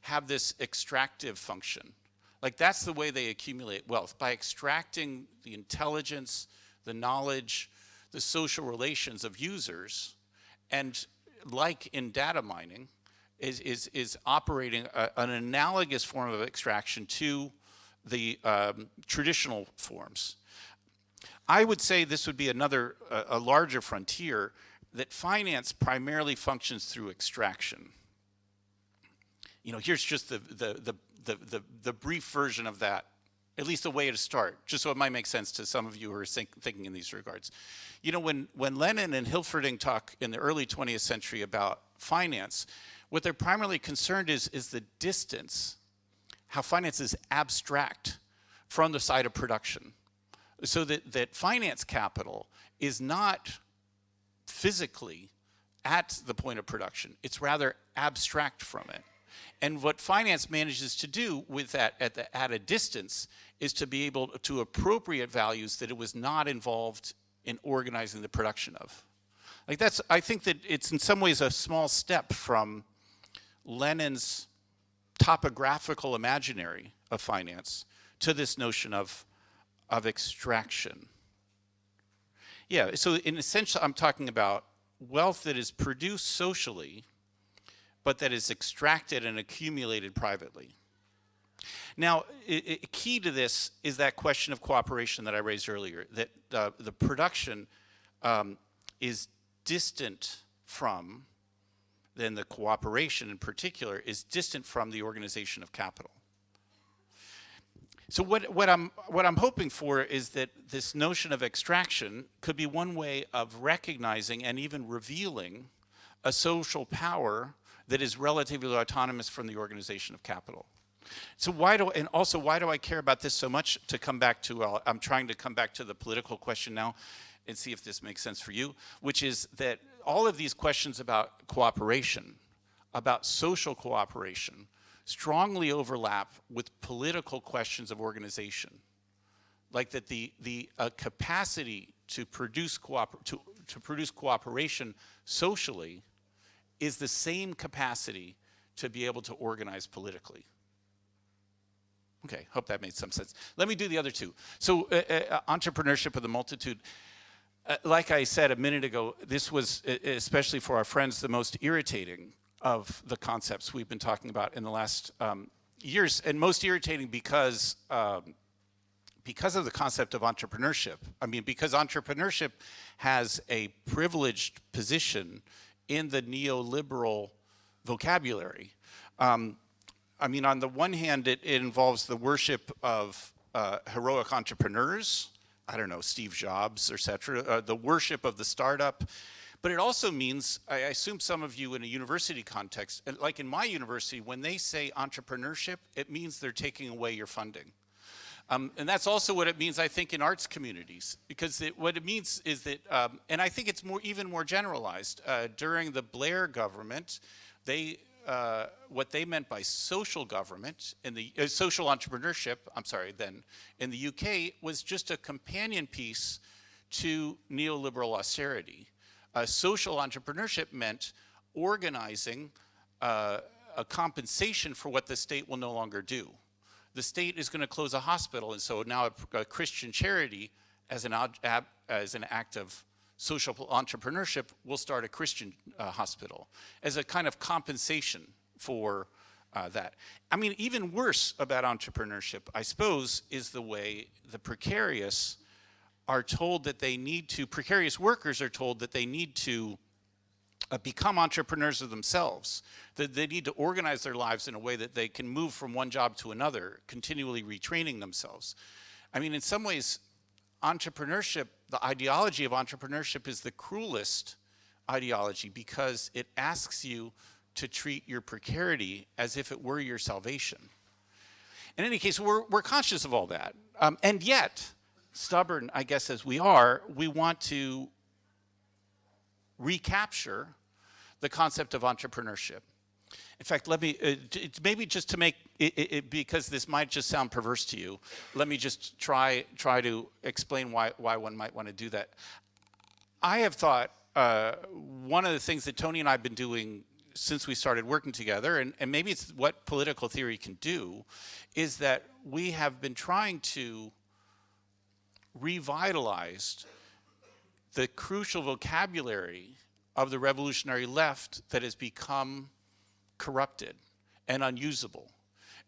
Speaker 3: have this extractive function. Like that's the way they accumulate wealth, by extracting the intelligence, the knowledge, the social relations of users, and like in data mining, is, is, is operating a, an analogous form of extraction to the um, traditional forms. I would say this would be another, a larger frontier, that finance primarily functions through extraction. You know, here's just the, the, the, the, the, the brief version of that, at least a way to start, just so it might make sense to some of you who are think, thinking in these regards. You know, when, when Lenin and Hilferding talk in the early 20th century about finance, what they're primarily concerned is, is the distance, how finance is abstract from the side of production. So that, that finance capital is not physically at the point of production. It's rather abstract from it. And what finance manages to do with that at, the, at a distance is to be able to appropriate values that it was not involved in organizing the production of. Like that's, I think that it's in some ways a small step from Lenin's topographical imaginary of finance to this notion of, of extraction. Yeah, so in essential, I'm talking about wealth that is produced socially, but that is extracted and accumulated privately. Now, it, it, key to this is that question of cooperation that I raised earlier, that uh, the production um, is distant from then the cooperation in particular is distant from the organization of capital. So what, what, I'm, what I'm hoping for is that this notion of extraction could be one way of recognizing and even revealing a social power that is relatively autonomous from the organization of capital. So why do, and also why do I care about this so much to come back to, uh, I'm trying to come back to the political question now and see if this makes sense for you, which is that all of these questions about cooperation, about social cooperation, strongly overlap with political questions of organization. Like that the, the uh, capacity to produce, cooper to, to produce cooperation socially is the same capacity to be able to organize politically. Okay, hope that made some sense. Let me do the other two. So uh, uh, entrepreneurship of the multitude. Uh, like I said a minute ago, this was, especially for our friends, the most irritating of the concepts we've been talking about in the last um, years, and most irritating because um, because of the concept of entrepreneurship. I mean, because entrepreneurship has a privileged position in the neoliberal vocabulary. Um, I mean, on the one hand, it, it involves the worship of uh, heroic entrepreneurs, I don't know, Steve Jobs, etc., uh, the worship of the startup. But it also means, I assume some of you in a university context, like in my university, when they say entrepreneurship, it means they're taking away your funding. Um, and that's also what it means, I think, in arts communities, because it, what it means is that, um, and I think it's more, even more generalized. Uh, during the Blair government, they, uh, what they meant by social government in the uh, social entrepreneurship, I'm sorry, then in the UK was just a companion piece to neoliberal austerity. social entrepreneurship meant organizing uh, a compensation for what the state will no longer do the state is going to close a hospital, and so now a, a Christian charity, as an, as an act of social entrepreneurship, will start a Christian uh, hospital as a kind of compensation for uh, that. I mean, even worse about entrepreneurship, I suppose, is the way the precarious are told that they need to, precarious workers are told that they need to uh, become entrepreneurs of themselves. That they need to organize their lives in a way that they can move from one job to another, continually retraining themselves. I mean, in some ways, entrepreneurship, the ideology of entrepreneurship is the cruelest ideology because it asks you to treat your precarity as if it were your salvation. In any case, we're, we're conscious of all that. Um, and yet, stubborn, I guess, as we are, we want to recapture the concept of entrepreneurship. In fact, let me, uh, maybe just to make, it, it, because this might just sound perverse to you, let me just try, try to explain why, why one might want to do that. I have thought uh, one of the things that Tony and I have been doing since we started working together, and, and maybe it's what political theory can do, is that we have been trying to revitalize the crucial vocabulary of the revolutionary left that has become corrupted and unusable.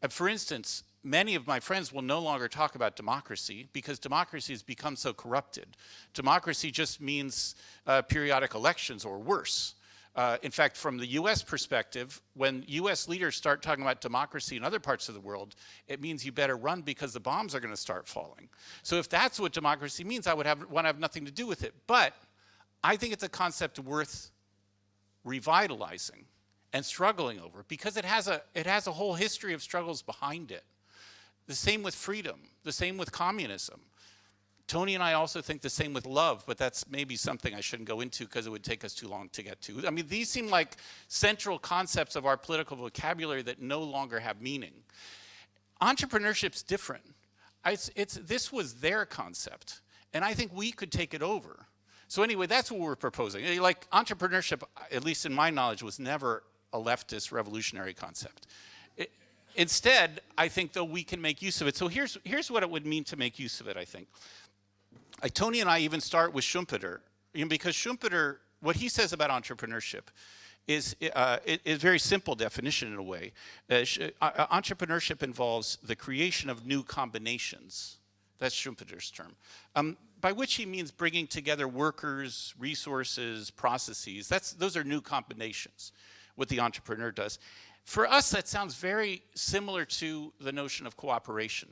Speaker 3: And for instance, many of my friends will no longer talk about democracy because democracy has become so corrupted. Democracy just means uh, periodic elections or worse. Uh, in fact, from the US perspective, when US leaders start talking about democracy in other parts of the world, it means you better run because the bombs are going to start falling. So if that's what democracy means, I would have, want to have nothing to do with it. But I think it's a concept worth revitalizing and struggling over because it has a, it has a whole history of struggles behind it. The same with freedom, the same with communism. Tony and I also think the same with love, but that's maybe something I shouldn't go into because it would take us too long to get to. I mean, these seem like central concepts of our political vocabulary that no longer have meaning. Entrepreneurship's different. It's, it's, this was their concept, and I think we could take it over. So anyway, that's what we're proposing. Eh, like entrepreneurship, at least in my knowledge, was never a leftist revolutionary concept. It, instead, I think though we can make use of it. So here's, here's what it would mean to make use of it, I think. Tony and I even start with Schumpeter, because Schumpeter, what he says about entrepreneurship is uh, a very simple definition in a way. Uh, uh, entrepreneurship involves the creation of new combinations. That's Schumpeter's term. Um, by which he means bringing together workers, resources, processes. That's, those are new combinations, what the entrepreneur does. For us, that sounds very similar to the notion of cooperation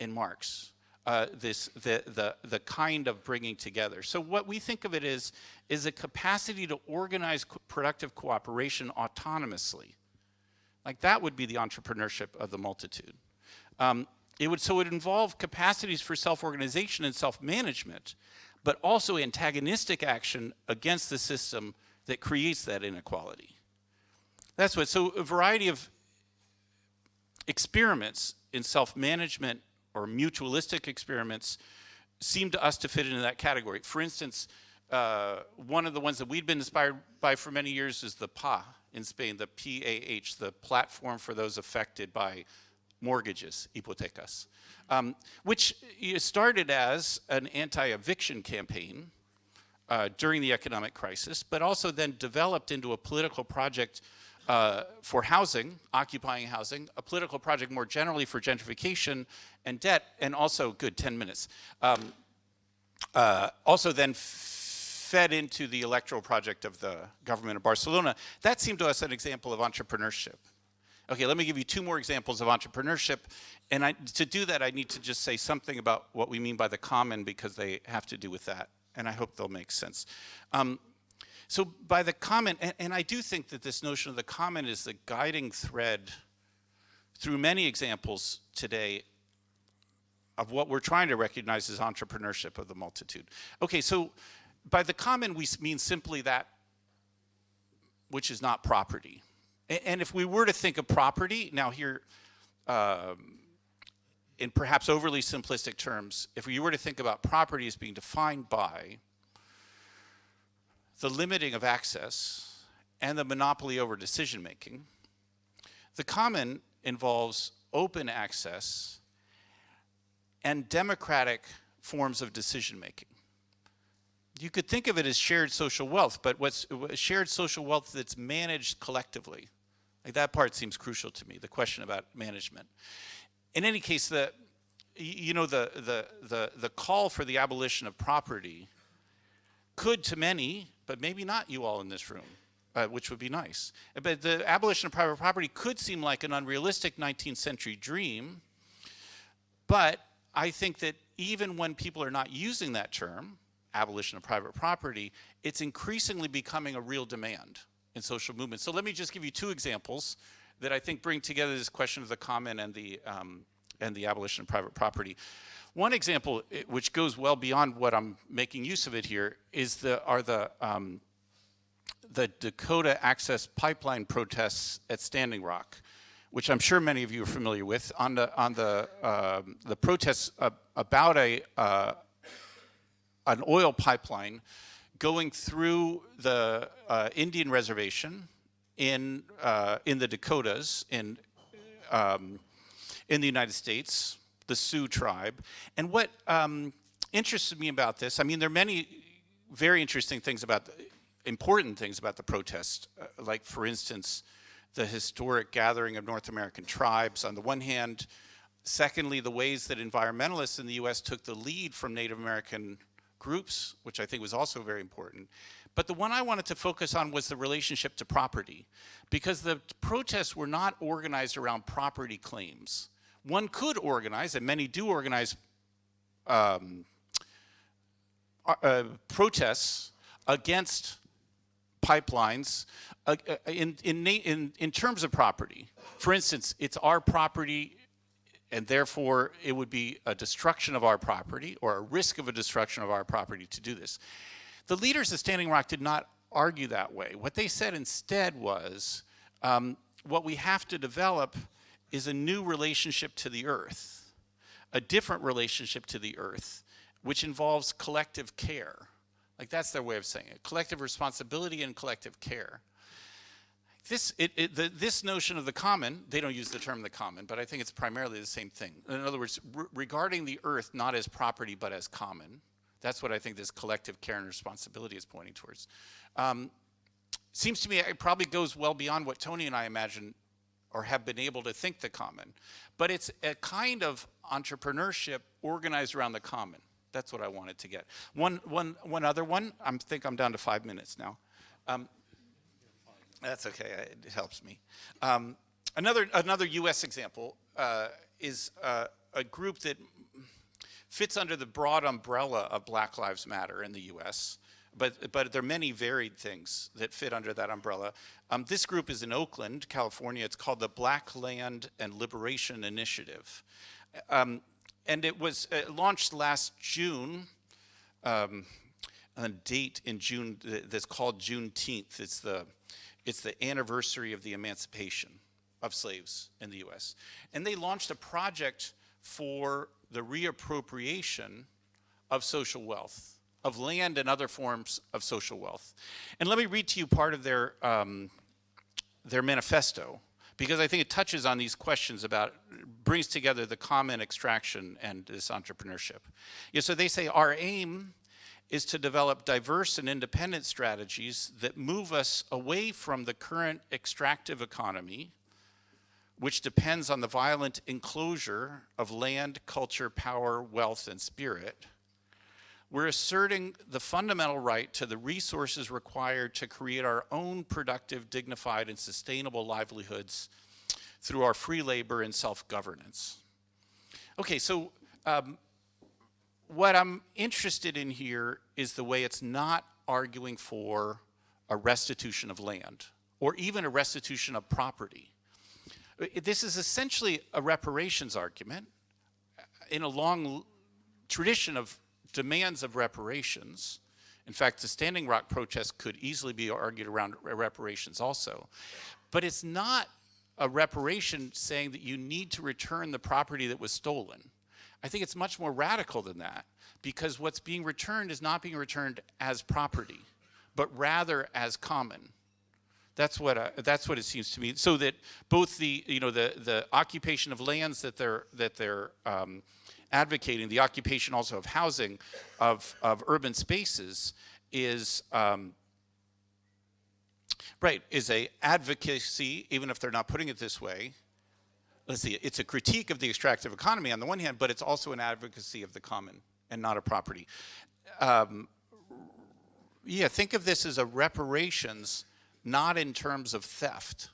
Speaker 3: in Marx uh, this the, the the kind of bringing together. So what we think of it is is a capacity to organize co productive cooperation autonomously. Like that would be the entrepreneurship of the multitude. Um, it would so it would involve capacities for self-organization and self-management, but also antagonistic action against the system that creates that inequality. That's what. So a variety of experiments in self-management or mutualistic experiments seem to us to fit into that category. For instance, uh, one of the ones that we'd been inspired by for many years is the PA in Spain, the PAH, the platform for those affected by mortgages, hipotecas, um, which started as an anti-eviction campaign uh, during the economic crisis, but also then developed into a political project uh, for housing, occupying housing, a political project more generally for gentrification and debt, and also, good, 10 minutes, um, uh, also then fed into the electoral project of the government of Barcelona. That seemed to us an example of entrepreneurship. Okay, let me give you two more examples of entrepreneurship. And I, to do that, I need to just say something about what we mean by the common because they have to do with that. And I hope they'll make sense. Um, so by the common, and, and I do think that this notion of the common is the guiding thread through many examples today of what we're trying to recognize as entrepreneurship of the multitude. Okay, so by the common we mean simply that which is not property. And if we were to think of property, now here, um, in perhaps overly simplistic terms, if we were to think about property as being defined by the limiting of access and the monopoly over decision making, the common involves open access and democratic forms of decision making. You could think of it as shared social wealth, but what's shared social wealth that's managed collectively. Like that part seems crucial to me, the question about management. In any case, the, you know, the, the, the, the call for the abolition of property could to many, but maybe not you all in this room, uh, which would be nice. But the abolition of private property could seem like an unrealistic 19th century dream, but I think that even when people are not using that term, abolition of private property, it's increasingly becoming a real demand in social movements. So let me just give you two examples that I think bring together this question of the common and the, um, and the abolition of private property. One example, which goes well beyond what I'm making use of it here, is the, are the, um, the Dakota Access Pipeline protests at Standing Rock, which I'm sure many of you are familiar with, on the, on the, uh, the protests about a, uh, an oil pipeline going through the uh, Indian reservation in uh, in the Dakotas in um, in the United States, the Sioux tribe. And what um, interested me about this, I mean, there are many very interesting things about, the, important things about the protest, uh, like for instance, the historic gathering of North American tribes on the one hand, secondly, the ways that environmentalists in the US took the lead from Native American groups, which I think was also very important. But the one I wanted to focus on was the relationship to property, because the protests were not organized around property claims. One could organize, and many do organize um, uh, uh protests against pipelines uh, uh, in, in, in, in terms of property. For instance, it's our property and therefore it would be a destruction of our property or a risk of a destruction of our property to do this. The leaders of Standing Rock did not argue that way. What they said instead was, um, what we have to develop is a new relationship to the earth, a different relationship to the earth, which involves collective care. Like that's their way of saying it, collective responsibility and collective care this, it, it, the, this notion of the common, they don't use the term the common, but I think it's primarily the same thing. In other words, re regarding the earth not as property but as common, that's what I think this collective care and responsibility is pointing towards. Um, seems to me it probably goes well beyond what Tony and I imagine or have been able to think the common, but it's a kind of entrepreneurship organized around the common. That's what I wanted to get. One, one, one other one, I think I'm down to five minutes now. Um, that's okay, it helps me. Um, another, another US example uh, is uh, a group that fits under the broad umbrella of Black Lives Matter in the US, but, but there are many varied things that fit under that umbrella. Um, this group is in Oakland, California. It's called the Black Land and Liberation Initiative. Um, and it was uh, launched last June, um, a date in June that's called Juneteenth. It's the it's the anniversary of the emancipation of slaves in the US. And they launched a project for the reappropriation of social wealth, of land and other forms of social wealth. And let me read to you part of their, um, their manifesto, because I think it touches on these questions about, brings together the common extraction and this entrepreneurship. Yeah, so they say, our aim is to develop diverse and independent strategies that move us away from the current extractive economy, which depends on the violent enclosure of land, culture, power, wealth, and spirit. We're asserting the fundamental right to the resources required to create our own productive, dignified, and sustainable livelihoods through our free labor and self-governance. Okay, so um, what I'm interested in here is the way it's not arguing for a restitution of land or even a restitution of property. This is essentially a reparations argument in a long tradition of demands of reparations. In fact, the Standing Rock protest could easily be argued around reparations also. But it's not a reparation saying that you need to return the property that was stolen. I think it's much more radical than that because what's being returned is not being returned as property, but rather as common. That's what uh, that's what it seems to me. So that both the you know the the occupation of lands that they're that they're um, advocating, the occupation also of housing, of of urban spaces, is um, right is a advocacy, even if they're not putting it this way. Let's see, it's a critique of the extractive economy on the one hand, but it's also an advocacy of the common and not a property. Um, yeah, think of this as a reparations not in terms of theft.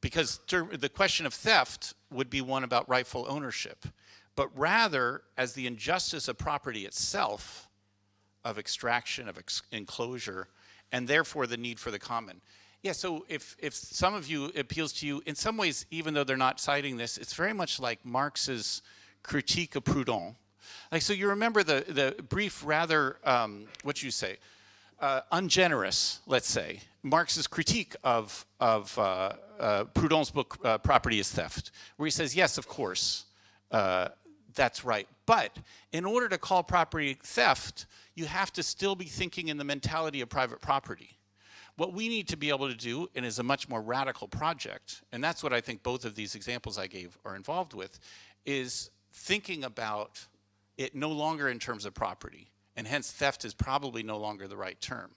Speaker 3: Because the question of theft would be one about rightful ownership, but rather as the injustice of property itself, of extraction, of ex enclosure, and therefore the need for the common. Yeah, so if, if some of you appeals to you, in some ways, even though they're not citing this, it's very much like Marx's critique of Proudhon. Like, so you remember the, the brief, rather, um, what you say, uh, ungenerous, let's say, Marx's critique of, of uh, uh, Proudhon's book, uh, Property is Theft, where he says, yes, of course, uh, that's right. But in order to call property theft, you have to still be thinking in the mentality of private property. What we need to be able to do, and is a much more radical project, and that's what I think both of these examples I gave are involved with, is thinking about it no longer in terms of property, and hence theft is probably no longer the right term,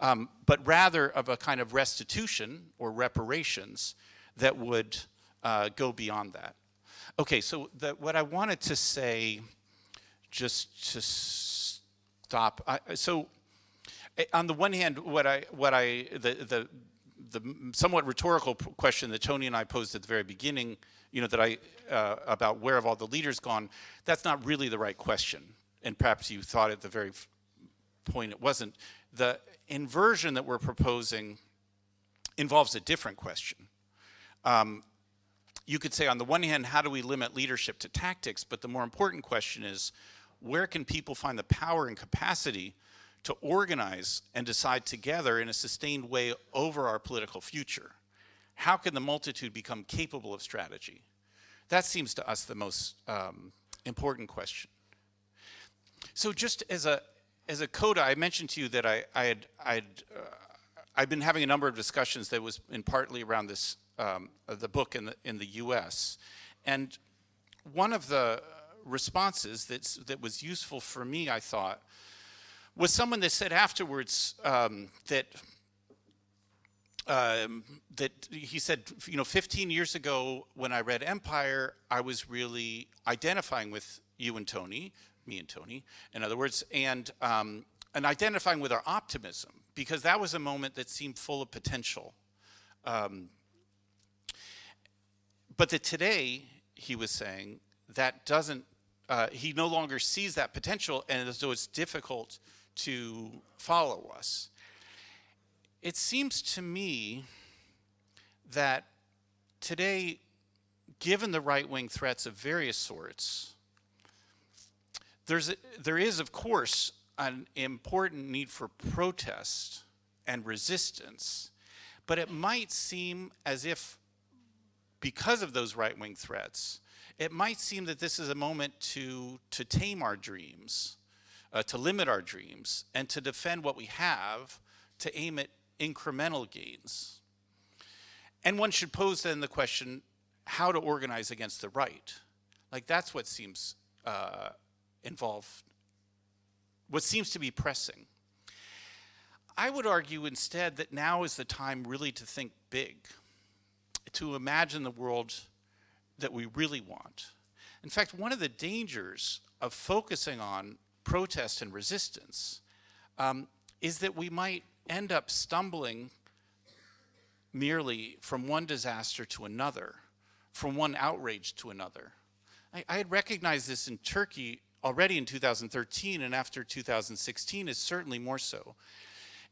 Speaker 3: um, but rather of a kind of restitution or reparations that would uh, go beyond that. Okay, so the, what I wanted to say, just to stop, I, so eh, on the one hand, what I, what I, the, the, the somewhat rhetorical question that Tony and I posed at the very beginning, you know, that I, uh, about where have all the leaders gone, that's not really the right question. And perhaps you thought at the very point it wasn't. The inversion that we're proposing involves a different question. Um, you could say on the one hand, how do we limit leadership to tactics? But the more important question is, where can people find the power and capacity to organize and decide together in a sustained way over our political future? How can the multitude become capable of strategy? That seems to us the most um, important question. So just as a, as a coda, I mentioned to you that I, I had, I'd, uh, I've been having a number of discussions that was in partly around this, um, the book in the, in the US. And one of the responses that's, that was useful for me, I thought, was someone that said afterwards um, that um, that he said, you know, 15 years ago when I read Empire, I was really identifying with you and Tony, me and Tony, in other words, and um, and identifying with our optimism because that was a moment that seemed full of potential. Um, but that today, he was saying, that doesn't, uh, he no longer sees that potential and so it's difficult to follow us. It seems to me that today, given the right-wing threats of various sorts, there's a, there is, of course, an important need for protest and resistance, but it might seem as if because of those right-wing threats, it might seem that this is a moment to, to tame our dreams, uh, to limit our dreams, and to defend what we have, to aim at incremental gains. And one should pose then the question, how to organize against the right? Like that's what seems uh, involved, what seems to be pressing. I would argue instead that now is the time really to think big, to imagine the world that we really want. In fact, one of the dangers of focusing on protest and resistance um, is that we might end up stumbling merely from one disaster to another, from one outrage to another. I, I had recognized this in Turkey already in 2013 and after 2016 is certainly more so.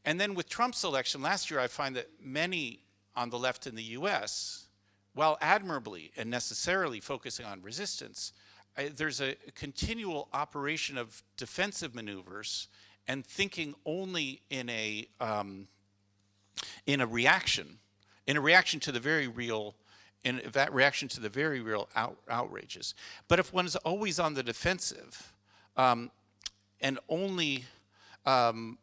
Speaker 3: And then with Trump's election last year, I find that many on the left in the US, while admirably and necessarily focusing on resistance, I, there's a continual operation of defensive maneuvers and thinking only in a, um, in a reaction, in a reaction to the very real in that reaction to the very real out, outrages. But if one is always on the defensive um, and only um,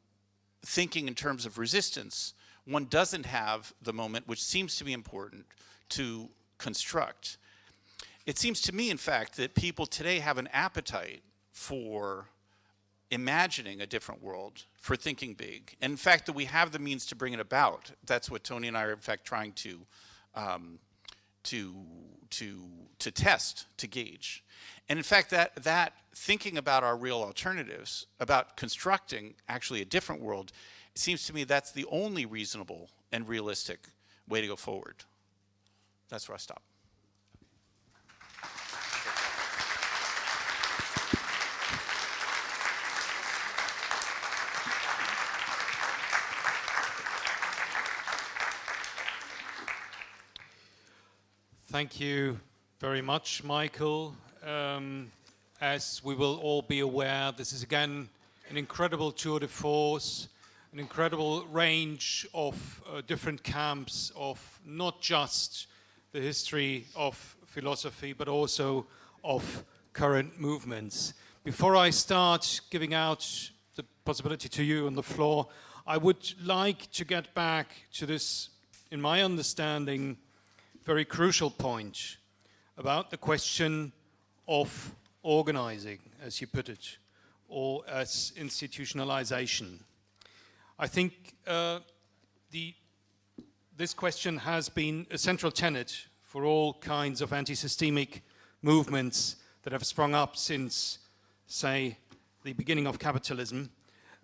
Speaker 3: thinking in terms of resistance, one doesn't have the moment, which seems to be important, to construct. It seems to me, in fact, that people today have an appetite for imagining a different world, for thinking big. And in fact, that we have the means to bring it about. That's what Tony and I are, in fact, trying to um, to, to, to test, to gauge. And in fact, that, that thinking about our real alternatives, about constructing actually a different world, it seems to me that's the only reasonable and realistic way to go forward. That's where I stop.
Speaker 2: Thank you very much, Michael. Um, as we will all be aware, this is again an incredible tour de force, an incredible range of uh, different camps of not just the history of philosophy, but also of current movements. Before I start giving out the possibility to you on the floor, I would like to get back to this, in my understanding, very crucial point about the question of organizing, as you put it, or as institutionalization. I think uh, the, this question has been a central tenet for all kinds of anti-systemic movements that have sprung up since, say, the beginning of capitalism,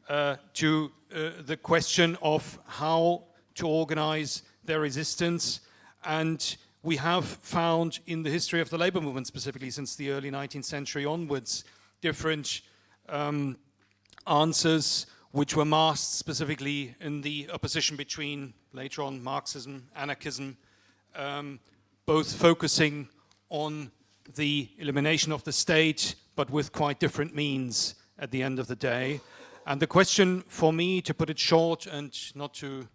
Speaker 2: uh, to uh, the question of how to organize their resistance and we have found in the history of the labor movement, specifically since the early 19th century onwards, different um, answers which were masked specifically in the opposition between later on Marxism, anarchism, um, both focusing on the elimination of the state, but with quite different means at the end of the day. And the question for me, to put it short and not to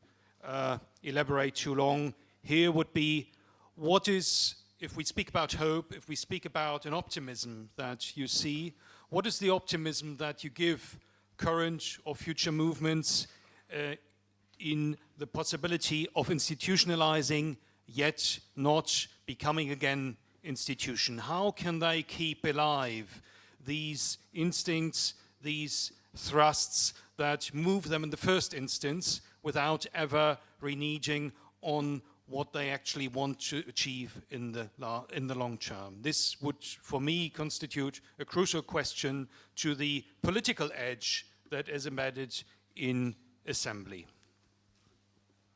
Speaker 2: uh, elaborate too long, here would be what is, if we speak about hope, if we speak about an optimism that you see, what is the optimism that you give current or future movements uh, in the possibility of institutionalizing yet not becoming again institution? How can they keep alive these instincts, these thrusts that move them in the first instance without ever reneging on what they actually want to achieve in the, in the long term. This would, for me, constitute a crucial question to the political edge that is embedded in assembly.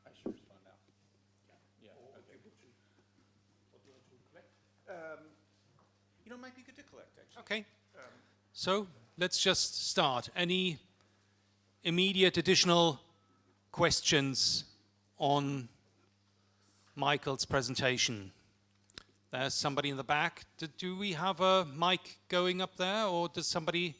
Speaker 2: I should respond now. Yeah. yeah. Okay.
Speaker 3: Um, you know, it might be good to collect, actually.
Speaker 2: Okay. Um, so let's just start. Any immediate additional questions on Michael's presentation. There's somebody in the back. Do, do we have a mic going up there or does somebody?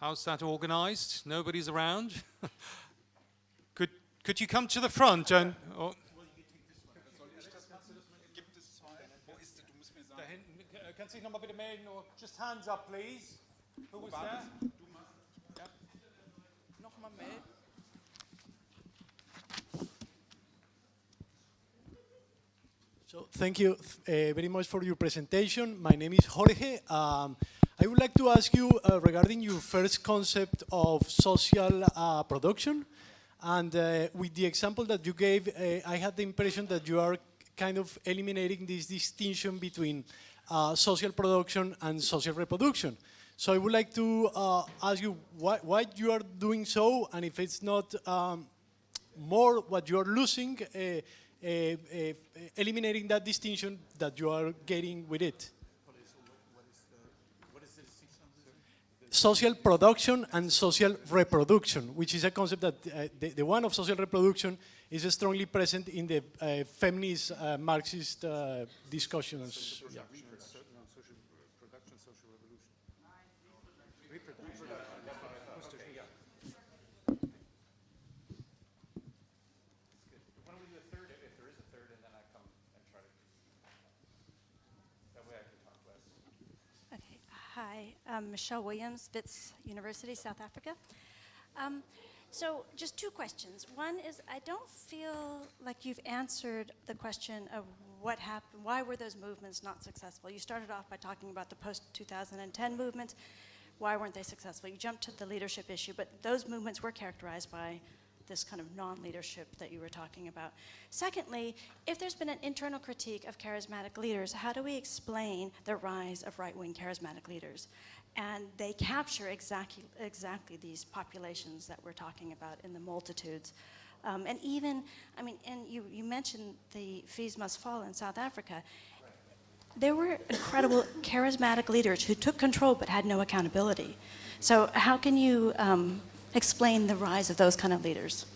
Speaker 2: How's that organized? Nobody's around? could, could you come to the front and... Or
Speaker 4: just hands up, please. Who was.
Speaker 5: Thank you uh, very much for your presentation. My name is Jorge. Um, I would like to ask you uh, regarding your first concept of social uh, production. And uh, with the example that you gave, uh, I had the impression that you are kind of eliminating this distinction between uh, social production and social reproduction. So I would like to uh, ask you why, why you are doing so and if it's not um, more what you are losing, uh, eliminating that distinction that you are getting with it. Social production and social reproduction, which is a concept that uh, the, the one of social reproduction is strongly present in the uh, feminist uh, Marxist discussions. Yeah.
Speaker 6: Okay. I'm Michelle Williams, Wits University, South Africa. Um, so just two questions. One is I don't feel like you've answered the question of what happened, why were those movements not successful? You started off by talking about the post-2010 movement. Why weren't they successful? You jumped to the leadership issue, but those movements were characterized by this kind of non-leadership that you were talking about. Secondly, if there's been an internal critique of charismatic leaders, how do we explain the rise of right-wing charismatic leaders? And they capture exactly, exactly these populations that we're talking about in the multitudes. Um, and even, I mean, and you, you mentioned the Fees Must Fall in South Africa. There were incredible charismatic leaders who took control but had no accountability. So how can you um, explain the rise of those kind of leaders?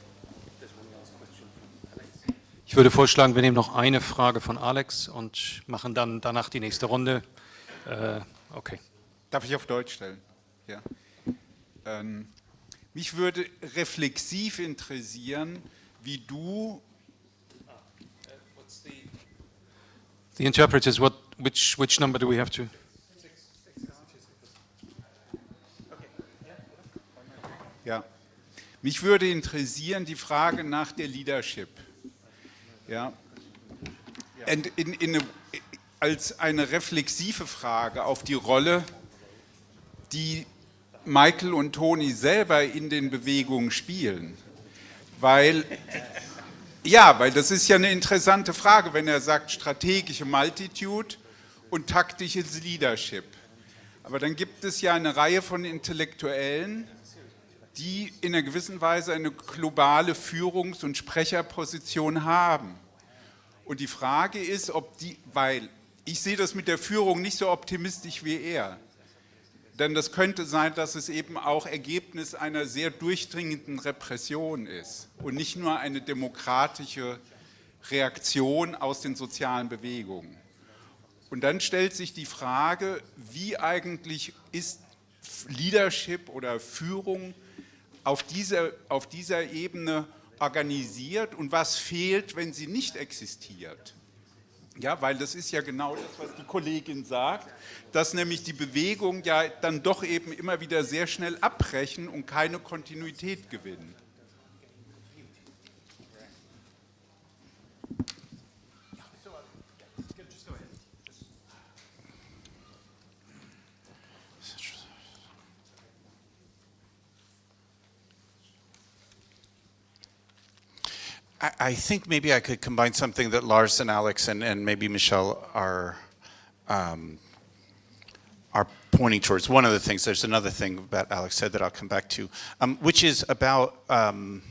Speaker 2: Ich würde vorschlagen, wir nehmen noch eine Frage von Alex und machen dann danach die nächste Runde. Äh, okay.
Speaker 1: Darf ich auf Deutsch stellen? Ja. Ähm, mich würde reflexiv interessieren, wie du
Speaker 2: The interpreters, what, which, which number do we have to?
Speaker 1: Ja. Mich würde interessieren die Frage nach der Leadership. Ja. In, in eine, als eine reflexive Frage auf die Rolle, die Michael und Toni selber in den Bewegungen spielen. Weil, ja, weil das ist ja eine interessante Frage, wenn er sagt strategische Multitude und taktisches Leadership. Aber dann gibt es ja eine Reihe von Intellektuellen, die in einer gewissen Weise eine globale Führungs- und Sprecherposition haben. Und die Frage ist, ob die, weil ich sehe das mit der Führung nicht so optimistisch wie er, denn das könnte sein, dass es eben auch Ergebnis einer sehr durchdringenden Repression ist und nicht nur eine demokratische Reaktion aus den sozialen Bewegungen. Und dann stellt sich die Frage, wie eigentlich ist Leadership oder Führung auf dieser, auf dieser Ebene organisiert und was fehlt, wenn sie nicht existiert. Ja, weil das ist ja genau das, was die Kollegin sagt, dass nämlich die Bewegungen ja dann doch eben immer wieder sehr schnell abbrechen und keine Kontinuität gewinnen.
Speaker 3: I, think maybe I could combine something that Lars and Alex and, and maybe Michelle are um, are pointing towards. One of the things, there's another thing that Alex said that I'll come back to, um, which is about um,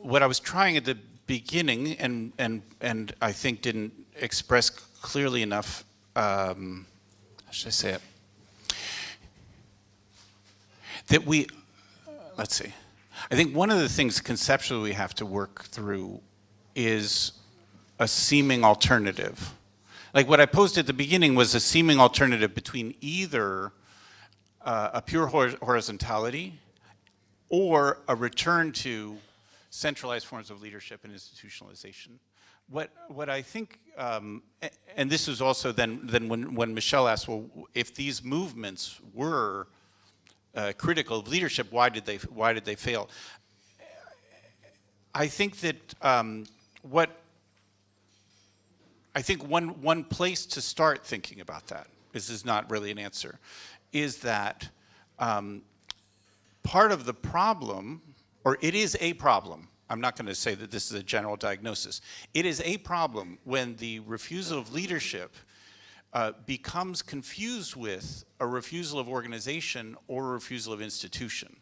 Speaker 3: what I was trying at the beginning and, and, and I think didn't express clearly enough, um, how should I say it? That we, let's see. I think one of the things conceptually we have to work through is a seeming alternative. Like what I posed at the beginning was a seeming alternative between either uh, a pure hor horizontality or a return to centralized forms of leadership and institutionalization. what, what I think, um, and this was also then, then when, when Michelle asked, well, if these movements were uh, critical of leadership, why did they, why did they fail? I think that um, what, I think one, one place to start thinking about that, this is not really an answer, is that um, part of the problem, or it is a problem, I'm not going to say that this is a general diagnosis, it is a problem when the refusal of leadership uh, becomes confused with a refusal of organization or a refusal of institution.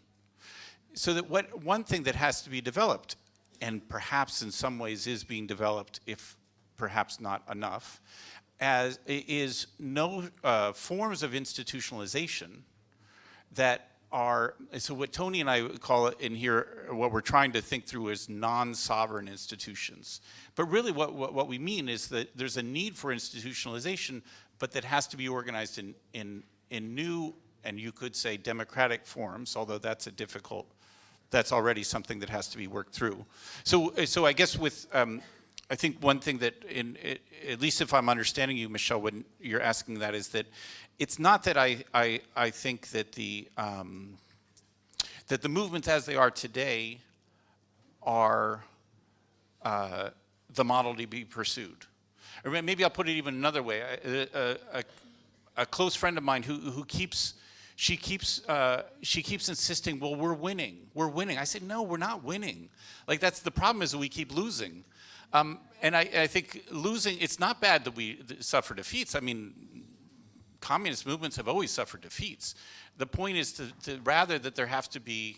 Speaker 3: So that what one thing that has to be developed, and perhaps in some ways is being developed, if perhaps not enough, as is no uh, forms of institutionalization that are, so what Tony and I call it in here, what we're trying to think through is non-sovereign institutions. But really what, what, what we mean is that there's a need for institutionalization, but that has to be organized in, in, in new, and you could say democratic forms, although that's a difficult, that's already something that has to be worked through. So, so I guess with, um, I think one thing that, in, at least if I'm understanding you, Michelle, when you're asking that, is that it's not that I, I, I think that the, um, that the movements as they are today are uh, the model to be pursued. Or maybe I'll put it even another way. A, a, a, a close friend of mine who, who keeps, she keeps, uh, she keeps insisting, well, we're winning, we're winning. I said, no, we're not winning. Like that's the problem is that we keep losing. Um, and I, I think losing, it's not bad that we suffer defeats. I mean, communist movements have always suffered defeats. The point is to, to rather that there have to be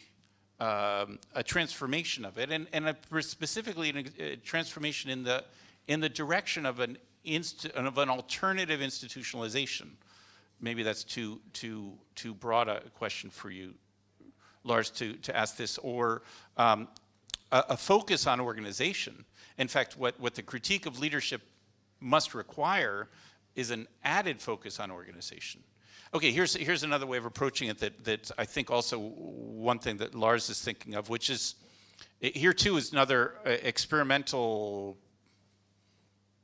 Speaker 3: um, a transformation of it, and, and a, specifically a transformation in the in the direction of an inst, of an alternative institutionalization. Maybe that's too too too broad a question for you, Lars, to to ask this, or um, a, a focus on organization. In fact, what what the critique of leadership must require is an added focus on organization. Okay, here's, here's another way of approaching it that, that I think also one thing that Lars is thinking of, which is, here too is another uh, experimental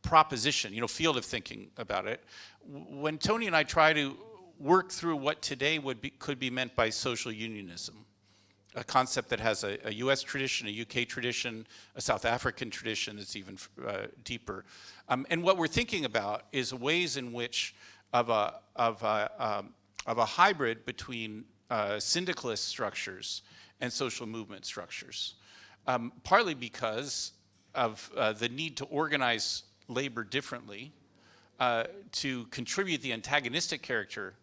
Speaker 3: proposition, you know, field of thinking about it. When Tony and I try to work through what today would be, could be meant by social unionism, a concept that has a, a, US tradition, a UK tradition, a South African tradition that's even uh, deeper. Um, and what we're thinking about is ways in which of a, of a, um, of a hybrid between uh, syndicalist structures and social movement structures. Um, partly because of uh, the need to organize labor differently, uh, to contribute the antagonistic character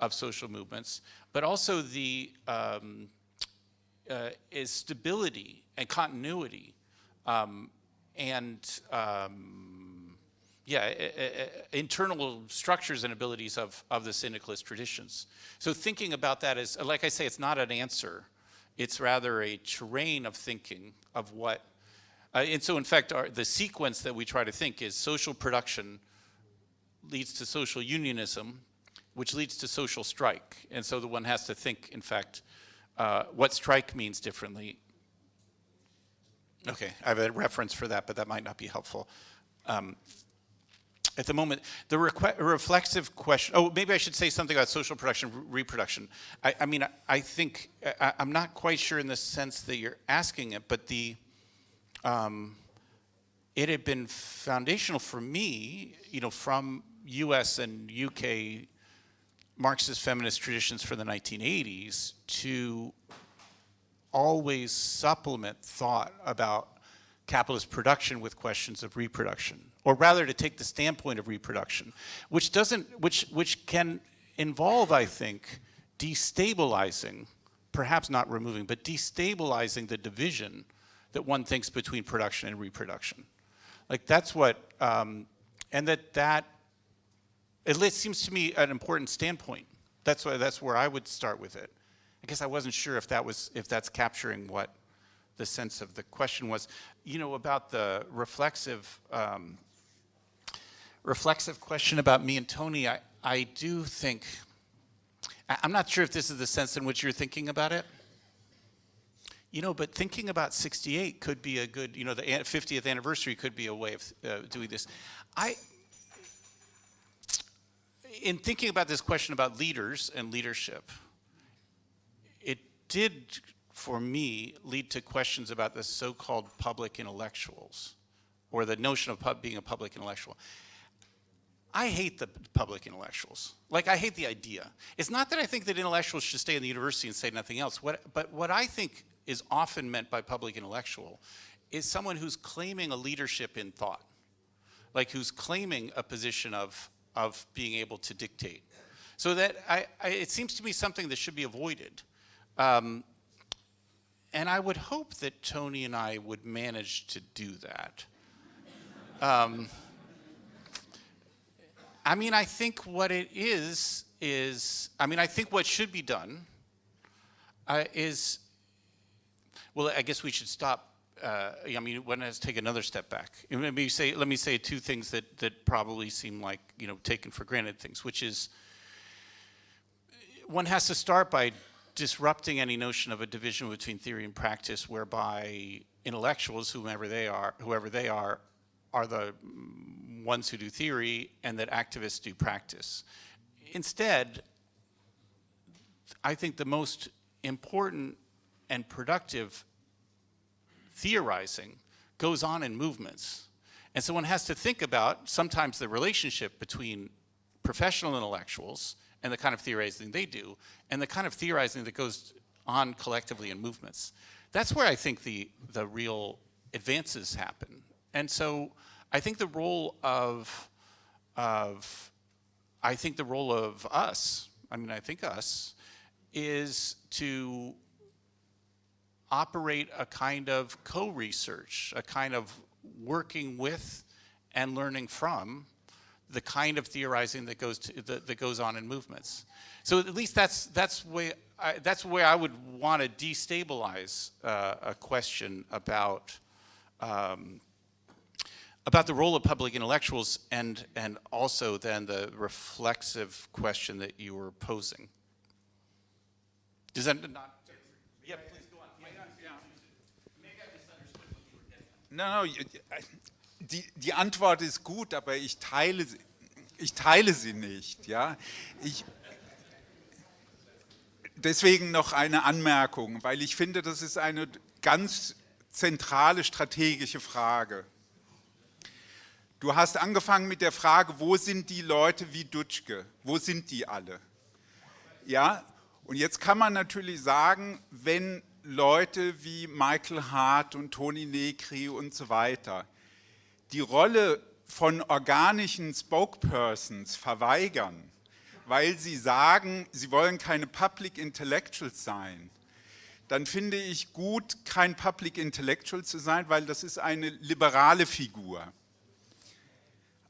Speaker 3: of social movements, but also the um, uh, is stability and continuity um, and um, yeah, internal structures and abilities of, of the syndicalist traditions. So thinking about that is, like I say, it's not an answer. It's rather a terrain of thinking of what, uh, and so in fact, our, the sequence that we try to think is social production leads to social unionism, which leads to social strike. And so the one has to think, in fact, uh, what strike means differently. Okay, I have a reference for that, but that might not be helpful. Um, at the moment, the reflexive question, oh, maybe I should say something about social production, reproduction. I, I mean, I, I think, I, am not quite sure in the sense that you're asking it, but the, um, it had been foundational for me, you know, from US and UK Marxist feminist traditions for the 1980s to always supplement thought about capitalist production with questions of reproduction, or rather to take the standpoint of reproduction, which doesn't, which, which can involve, I think, destabilizing, perhaps not removing, but destabilizing the division that one thinks between production and reproduction. Like that's what, um, and that that it seems to me an important standpoint. That's why that's where I would start with it. I guess I wasn't sure if that was if that's capturing what the sense of the question was. You know about the reflexive um, reflexive question about me and Tony. I I do think I'm not sure if this is the sense in which you're thinking about it. you know, but thinking about 68 could be a good, you know, the 50th anniversary could be a way of uh, doing this. I, in thinking about this question about leaders and leadership, it did, for me, lead to questions about the so-called public intellectuals, or the notion of being a public intellectual. I hate the public intellectuals. Like, I hate the idea. It's not that I think that intellectuals should stay in the university and say nothing else, what, but what I think is often meant by public intellectual is someone who's claiming a leadership in thought, like who's claiming a position of, of being able to dictate. So that I, I, it seems to be something that should be avoided. Um, and I would hope that Tony and I would manage to do that. Um, I mean, I think what it is, is, I mean, I think what should be done uh, is, well, I guess we should stop. Uh, I mean, one has to take another step back. Me say, let me say two things that, that probably seem like, you know, taken for granted things, which is one has to start by disrupting any notion of a division between theory and practice whereby intellectuals, whomever they are, whoever they are, are the ones who do theory and that activists do practice. Instead, I think the most important and productive theorizing goes on in movements. And so one has to think about sometimes the relationship between professional intellectuals and the kind of theorizing they do and the kind of theorizing that goes on collectively in movements. That's where I think the, the real advances happen. And so I think the role of, of, I think the role of us, I mean, I think us, is to operate a kind of co-research, a kind of working with and learning from the kind of theorizing that goes to, that, that goes on in movements. So at least that's that's way I, that's where I would want to destabilize uh, a question about um, about the role of public intellectuals and, and also then the reflexive question that you were posing. Does that not?
Speaker 1: No, no, die, die Antwort ist gut, aber ich teile, ich teile sie nicht. Ja? Ich, deswegen noch eine Anmerkung, weil ich finde, das ist eine ganz zentrale strategische Frage. Du hast angefangen mit der Frage, wo sind die Leute wie Dutschke? Wo sind die alle? Ja, und jetzt kann man natürlich sagen, wenn Leute wie Michael Hart und Toni Negri und so weiter die Rolle von organischen Spokespersons verweigern, weil sie sagen, sie wollen keine Public Intellectuals sein, dann finde ich gut, kein Public Intellectual zu sein, weil das ist eine liberale Figur.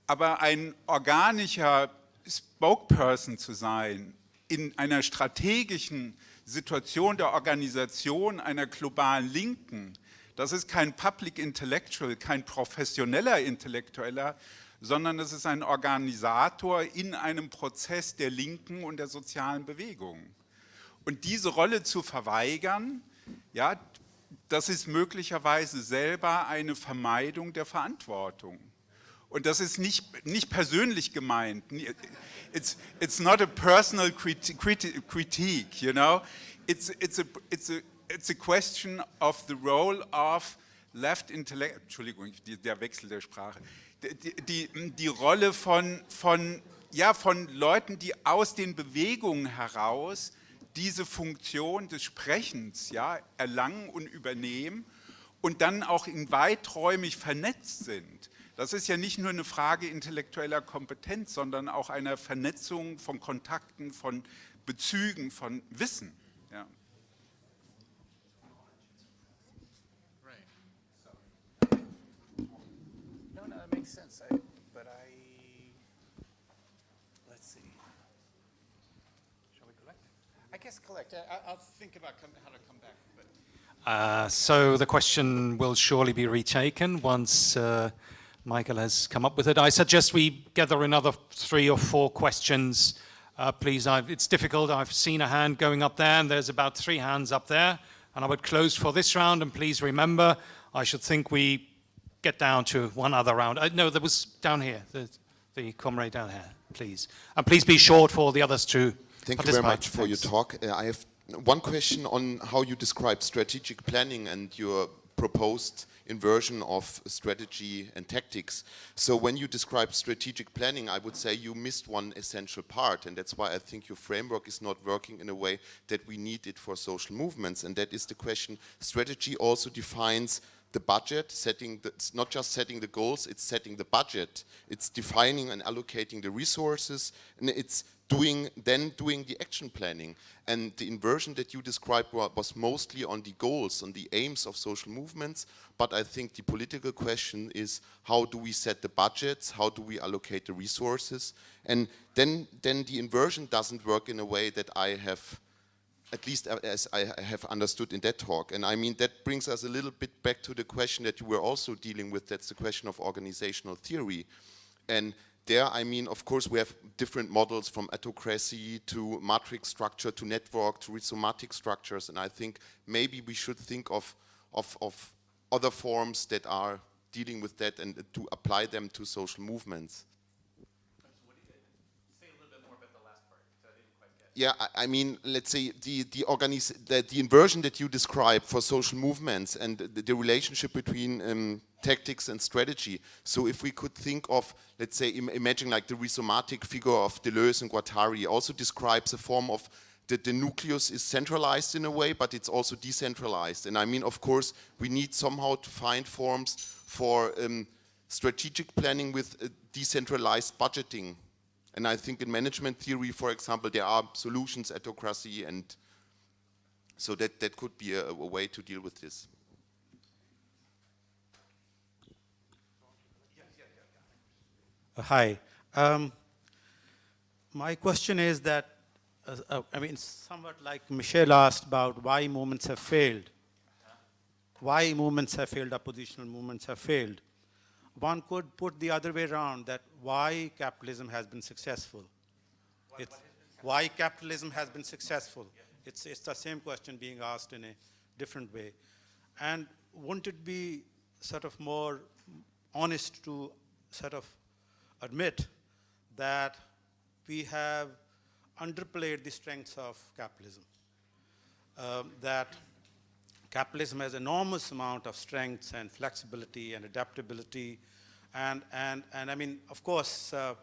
Speaker 1: Aber ein organischer Spokesperson zu sein in einer strategischen Situation der Organisation einer globalen Linken, das ist kein Public Intellectual, kein professioneller Intellektueller, sondern es ist ein Organisator in einem Prozess der Linken und der sozialen Bewegung. Und diese Rolle zu verweigern, ja, das ist möglicherweise selber eine Vermeidung der Verantwortung. Und das ist nicht, nicht persönlich gemeint. It's, it's not a personal criti critique, you know. It's, it's, a, it's, a, it's a question of the role of left intellect, Entschuldigung, der Wechsel der Sprache. Die, die, die Rolle von, von, ja, von Leuten, die aus den Bewegungen heraus diese Funktion des Sprechens ja, erlangen und übernehmen und dann auch in weiträumig vernetzt sind. Das ist ja nicht nur eine Frage intellektueller Kompetenz, sondern auch einer Vernetzung von Kontakten, von Bezügen, von Wissen. Ja.
Speaker 3: No, no, that makes sense. I, but I, let's see. Shall we collect? I guess collect. I, will think about come, how to come back. But.
Speaker 2: Uh, so the question will surely be retaken once uh, Michael has come up with it. I suggest we gather another three or four questions, uh, please. I've, it's difficult. I've seen a hand going up there, and there's about three hands up there. And I would close for this round, and please remember, I should think we get down to one other round. Uh, no, there was down here, the, the comrade down here, please. And please be short for the others to
Speaker 7: Thank you very much for your talk. Uh, I have one question on how you describe strategic planning and your proposed inversion of strategy and tactics. So when you describe strategic planning, I would say you missed one essential part, and that's why I think your framework is not working in a way that we need it for social movements, and that is the question, strategy also defines the budget, setting the, it's not just setting the goals, it's setting the budget, it's defining and allocating the resources, and it's doing then doing the action planning. And the inversion that you described was mostly on the goals, on the aims of social movements, but I think the political question is how do we set the budgets, how do we allocate the resources, and then, then the inversion doesn't work in a way that I have at least as I have understood in that talk. And I mean, that brings us a little bit back to the question that you were also dealing with, that's the question of organizational theory. And there, I mean, of course, we have different models from autocracy to matrix structure to network to rhizomatic structures. And I think maybe we should think of, of, of other forms that are dealing with that and to apply them to social movements. Yeah, I, mean, let's say the the, the, the inversion that you describe for social movements and the, the relationship between um, tactics and strategy. So if we could think of, let's say, Im imagine like the rhizomatic figure of Deleuze and Guattari also describes a form of that the nucleus is centralized in a way, but it's also decentralized. And I mean, of course, we need somehow to find forms for um, strategic planning with uh, decentralized budgeting and I think in management theory, for example, there are solutions, autocracy, and so that, that could be a, a way to deal with this.
Speaker 8: Uh, hi. Um, my question is that, uh, uh, I mean, somewhat like Michelle asked about why movements have failed. Why movements have failed, oppositional movements have failed one could put the other way around that why capitalism has been successful. What, it's why capitalism has been successful. It's, it's the same question being asked in a different way. And wouldn't it be sort of more honest to sort of admit that we have underplayed the strengths of capitalism, um, that capitalism has enormous amount of strengths and flexibility and adaptability. And, and, and I mean, of course, uh,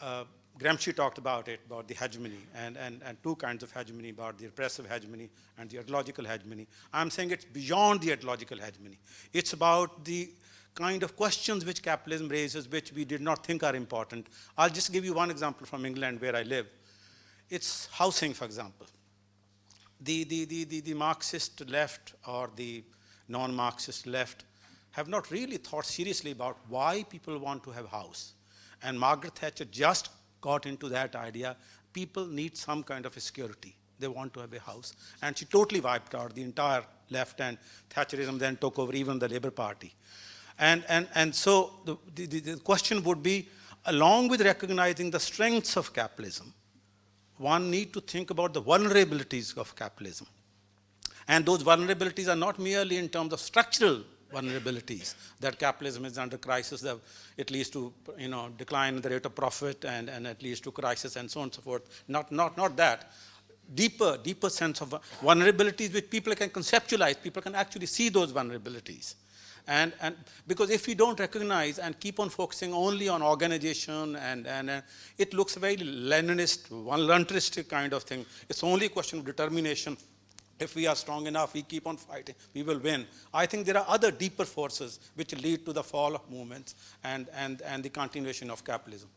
Speaker 8: uh, Gramsci talked about it, about the hegemony, and, and, and two kinds of hegemony, about the repressive hegemony and the ideological hegemony. I'm saying it's beyond the ideological hegemony. It's about the kind of questions which capitalism raises, which we did not think are important. I'll just give you one example from England, where I live. It's housing, for example the, the, the, the, the Marxist left or the non-Marxist left have not really thought seriously about why people want to have a house. And Margaret Thatcher just got into that idea. People need some kind of security. They want to have a house. And she totally wiped out the entire left and Thatcherism then took over even the Labour Party. And, and, and so the, the, the question would be, along with recognizing the strengths of capitalism, one need to think about the vulnerabilities of capitalism. And those vulnerabilities are not merely in terms of structural vulnerabilities, that capitalism is under crisis, that it leads to you know, decline in the rate of profit and, and it leads to crisis and so on and so forth. Not, not, not that. Deeper, deeper sense of vulnerabilities which people can conceptualize, people can actually see those vulnerabilities. And, and because if we don't recognize and keep on focusing only on organization and, and uh, it looks very Leninist, voluntaristic kind of thing. It's only a question of determination. If we are strong enough, we keep on fighting, we will win. I think there are other deeper forces which lead to the fall of movements and, and, and the continuation of capitalism.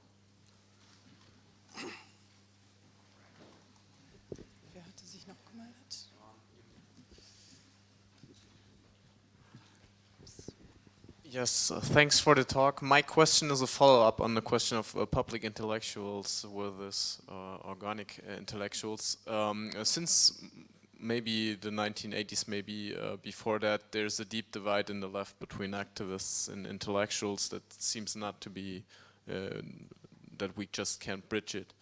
Speaker 9: Yes, uh, thanks for the talk. My question is a follow-up on the question of uh, public intellectuals versus uh, organic uh, intellectuals. Um, uh, since maybe the 1980s, maybe uh, before that, there's a deep divide in the left between activists and intellectuals that seems not to be, that we just can't bridge it.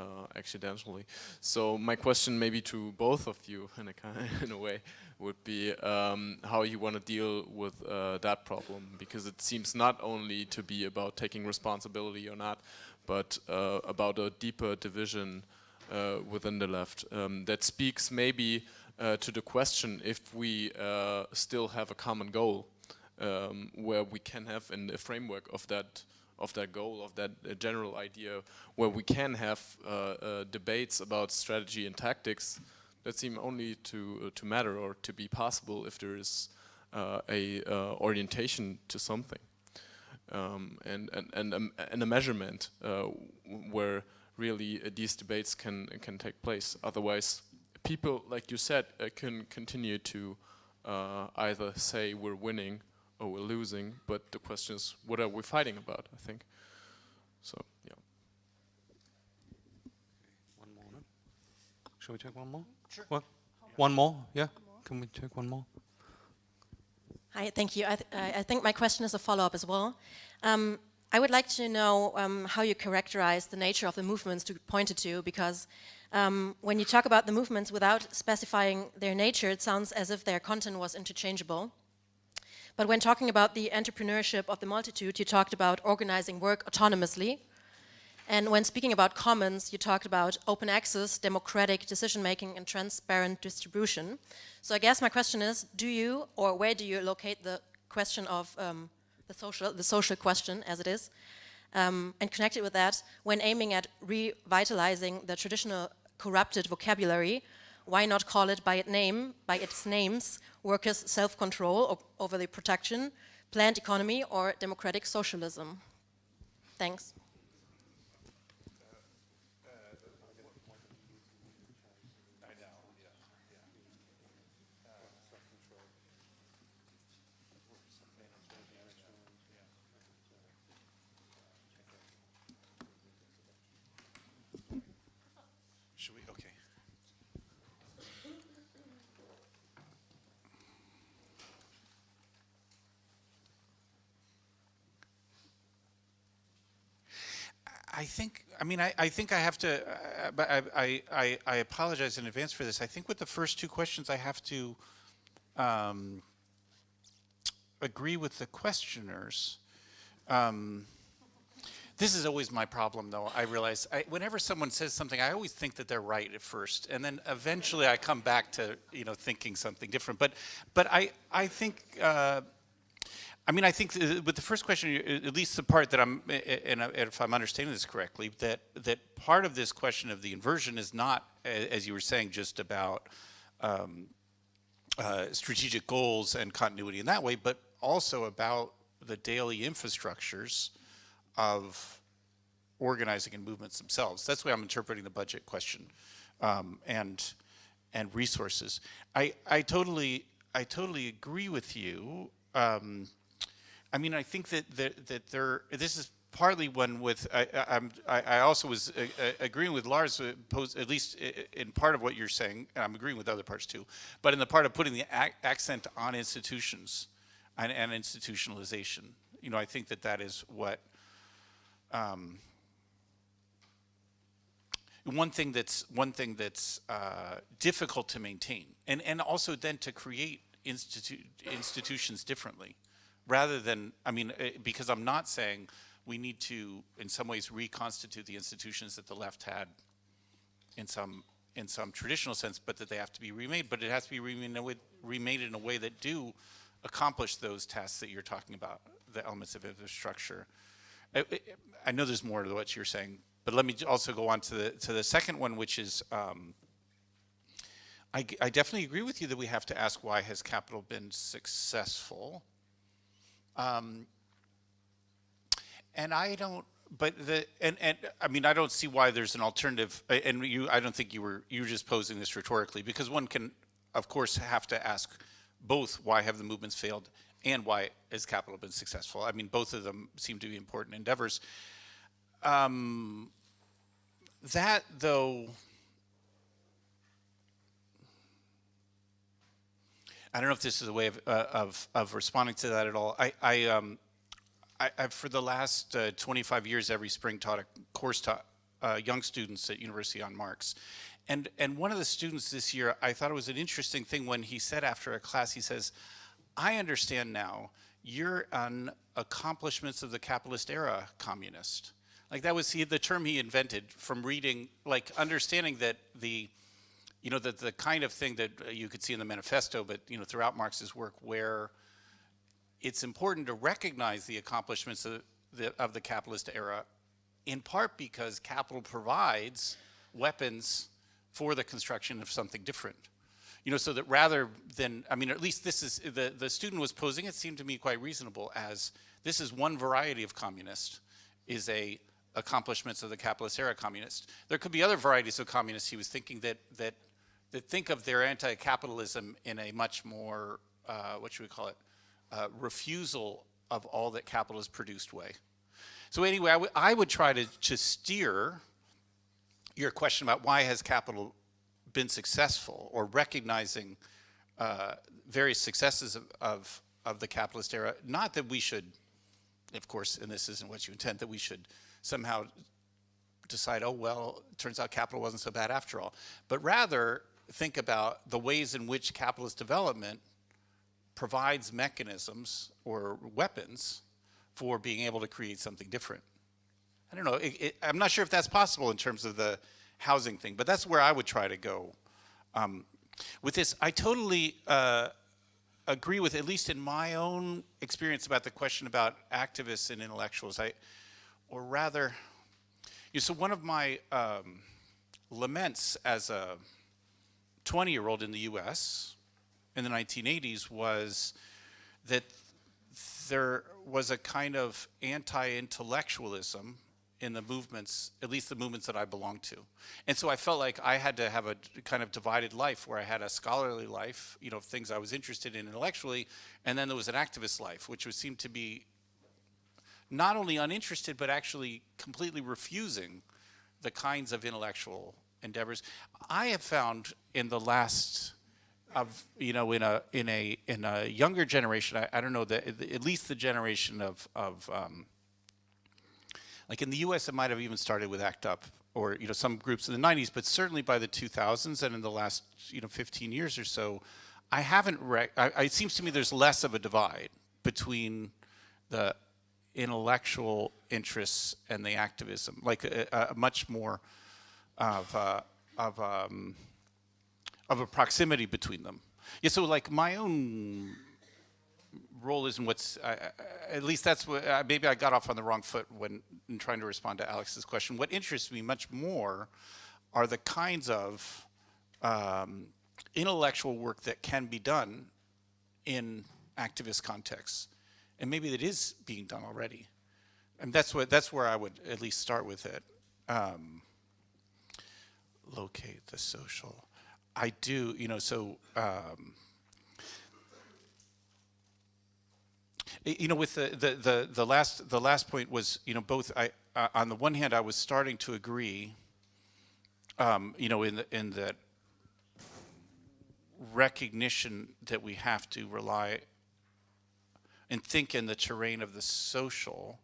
Speaker 9: Uh, accidentally. So my question maybe to both of you in a, kind in a way would be um, how you want to deal with uh, that problem because it seems not only to be about taking responsibility or not, but uh, about a deeper division uh, within the left um, that speaks maybe uh, to the question if we uh, still have a common goal um, where we can have in the framework of that of that goal, of that uh, general idea, where we can have uh, uh, debates about strategy and tactics that seem only to to matter or to be possible if there is a orientation to something. Um, and, and, and, um, and, a measurement uh, where really uh, these debates can, can take place. Otherwise, people, like you said, uh, can continue to either say we're winning or we're losing, but the question is, what are we fighting about, I think. So, yeah.
Speaker 2: One more, no? Shall we take one more? Sure. What? One more, yeah? Can we take one more?
Speaker 10: Hi, thank you. I, th I think my question is a follow-up as well. Um, I would like to know um, how you characterize the nature of the movements you pointed to, because um, when you talk about the movements without specifying their nature, it sounds as if their content was interchangeable. But when talking about the entrepreneurship of the multitude, you talked about organizing work autonomously. And when speaking about commons, you talked about open access, democratic decision-making, and transparent distribution. So I guess my question is, do you, or where do you locate the question of um, the social, the social question as it is, um, and connected with that, when aiming at revitalizing the traditional corrupted vocabulary, why not call it by its name, by its names, workers' self-control over the protection, planned economy, or democratic socialism? Thanks.
Speaker 3: I think, I mean, I, I think I have to, uh, but I, I, I, apologize in advance for this. I think with the first two questions, I have to um, agree with the questioners. Um, this is always my problem, though. I realize I, whenever someone says something, I always think that they're right at first, and then eventually I come back to you know thinking something different. But but I I think uh, I mean, I think with the first question, at least the part that I'm, and if I'm understanding this correctly, that that part of this question of the inversion is not, as you were saying, just about um, uh, strategic goals and continuity in that way, but also about the daily infrastructures of organizing and movements themselves. That's the way I'm interpreting the budget question um, and and resources. I I totally I totally agree with you. Um, I mean, I think that that, that there. This is partly one with. I, I'm. I, also was uh, uh agreeing with Lars, uh, at least in part of what you're saying. And I'm agreeing with other parts too, but in the part of putting the ac accent on institutions and, and, institutionalization. You know, I think that that is what. Um, one thing that's one thing that's uh, difficult to maintain, and and also then to create institu institutions differently rather than, I mean, eh, because I'm not saying we need to, in some ways, reconstitute the institutions that the left had in some in some traditional sense, but that they have to be remade. But it has to be remade in a way, that do accomplish those tasks that you're talking about, the elements of infrastructure. I, eh, eh, I know there's more to what you're saying, but let me also go on to the to the second one, which is. Um, I, I definitely agree with you that we have to ask why has capital been successful um, and I don't, but the, and, and I mean, I don't see why there's an alternative, and you, I don't think you were, you were just posing this rhetorically, because one can, of course, have to ask both why have the movements failed and why has capital been successful. I mean, both of them seem to be important endeavors. Um, that, though, I don't know if this is a way of, uh, of, of, responding to that at all. I, I, um, I, I for the last uh, 25 years, every spring taught a course to uh, young students at University on Marx. And, and one of the students this year, I thought it was an interesting thing when he said after a class, he says, I understand now you're an accomplishments of the capitalist era communist. Like that was he, the term he invented from reading, like understanding that the, you know, that the kind of thing that uh, you could see in the manifesto, but you know, throughout Marx's work, where it's important to recognize the accomplishments of the, of the capitalist era, in part because capital provides weapons for the construction of something different. You know, so that rather than, I mean, at least this is, the, the student was posing, it seemed to me quite reasonable as this is one variety of communist, is a accomplishments of the capitalist era communist. There could be other varieties of communists he was thinking that, that, that think of their anti-capitalism in a much more, uh, what should we call it, uh, refusal of all that capital has produced way. So anyway, I, would try to, to steer your question about why has capital been successful or recognizing uh, various successes of, of, of, the capitalist era. Not that we should, of course, and this isn't what you intend, that we should somehow decide, oh, well, turns out capital wasn't so bad after all. But rather think about the ways in which capitalist development provides mechanisms or weapons for being able to create something different. I don't know, it, it, I'm not sure if that's possible in terms of the housing thing, but that's where I would try to go um, with this. I totally uh, agree with, at least in my own experience about the question about activists and intellectuals. I, or rather, you know, so one of my um, laments as a 20 year old in the US in the 1980s was that there was a kind of anti-intellectualism in the movements, at least the movements that I belonged to. And so I felt like I had to have a kind of divided life where I had a scholarly life, you know, things I was interested in intellectually, and then there was an activist life, which would seem to be not only uninterested, but actually completely refusing the kinds of intellectual endeavors. I have found in the last of you know in a in a in a younger generation I, I don't know that at least the generation of of um, like in the U.S. it might have even started with ACT UP or you know some groups in the 90s but certainly by the 2000s and in the last you know 15 years or so I haven't I, it seems to me there's less of a divide between the intellectual interests and the activism, like a, a much more of, uh, of, um, of a proximity between them. Yeah, so like my own role is in what's, uh, at least that's what, uh, maybe I got off on the wrong foot when in trying to respond to Alex's question. What interests me much more are the kinds of um, intellectual work that can be done in activist contexts and maybe it is being done already. And that's what that's where I would at least start with it. Um, locate the social. I do, you know, so um, you know, with the, the the the last the last point was, you know, both I uh, on the one hand I was starting to agree, um, you know, in the, in that recognition that we have to rely and think in the terrain of the social.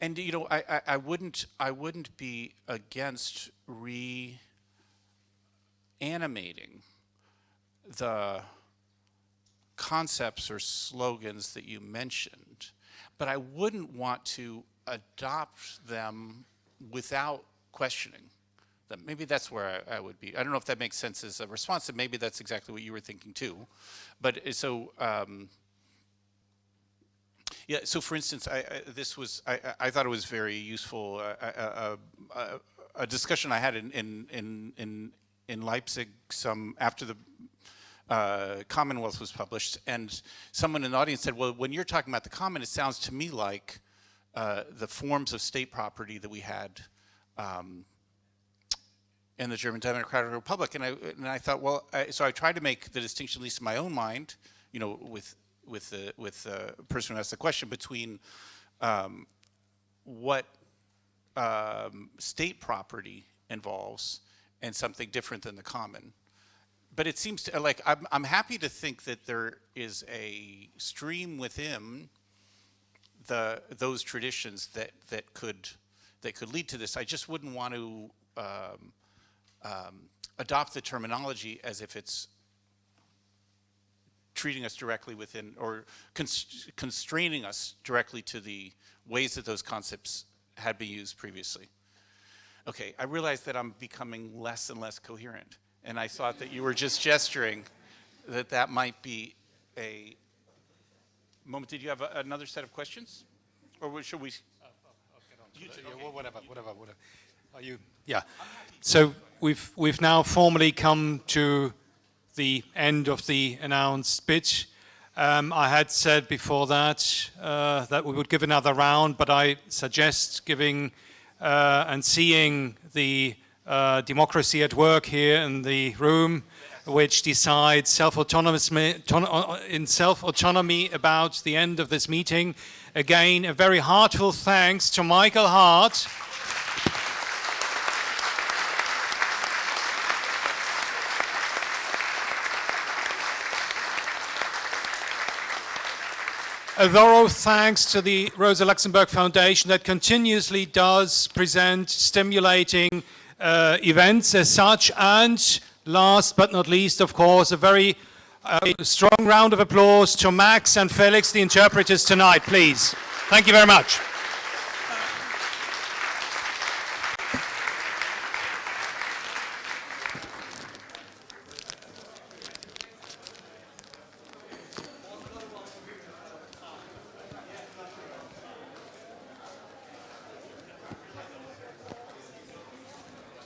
Speaker 3: And you know, I, I, I wouldn't I wouldn't be against reanimating the concepts or slogans that you mentioned, but I wouldn't want to adopt them without questioning them. maybe that's where I, I, would be. I don't know if that makes sense as a response, and maybe that's exactly what you were thinking too. But uh, so, um, yeah, so for instance, I, I this was, I, I, thought it was very useful, uh, uh, a discussion I had in, in, in, in, in Leipzig some, after the uh, Commonwealth was published, and someone in the audience said, well, when you're talking about the Common, it sounds to me like uh, the forms of state property that we had um, in the German Democratic Republic. And I, and I thought, well, I, so I tried to make the distinction, at least in my own mind, you know, with, with, the, with the person who asked the question, between um, what um, state property involves and something different than the common. But it seems to, like, I'm, I'm happy to think that there is a stream within the, those traditions that, that could, that could lead to this. I just wouldn't want to um, um, adopt the terminology as if it's treating us directly within, or const constraining us directly to the ways that those concepts had been used previously. Okay, I realize that I'm becoming less and less coherent, and I thought that you were just gesturing that that might be a moment. Did you have a, another set of questions? Or should we?
Speaker 2: You, yeah, whatever, whatever, whatever. Are you? Yeah. So we've we've now formally come to the end of the announced speech. Um, I had said before that uh, that we would give another round, but I suggest giving uh, and seeing the uh, democracy at work here in the room, which decides self-autonomous in self-autonomy about the end of this meeting. Again, a very heartfelt thanks to Michael Hardt. A thorough thanks to the Rosa Luxemburg Foundation that continuously does present stimulating uh, events as such. And last but not least, of course, a very uh, strong round of applause to Max and Felix, the interpreters tonight, please. Thank you very much.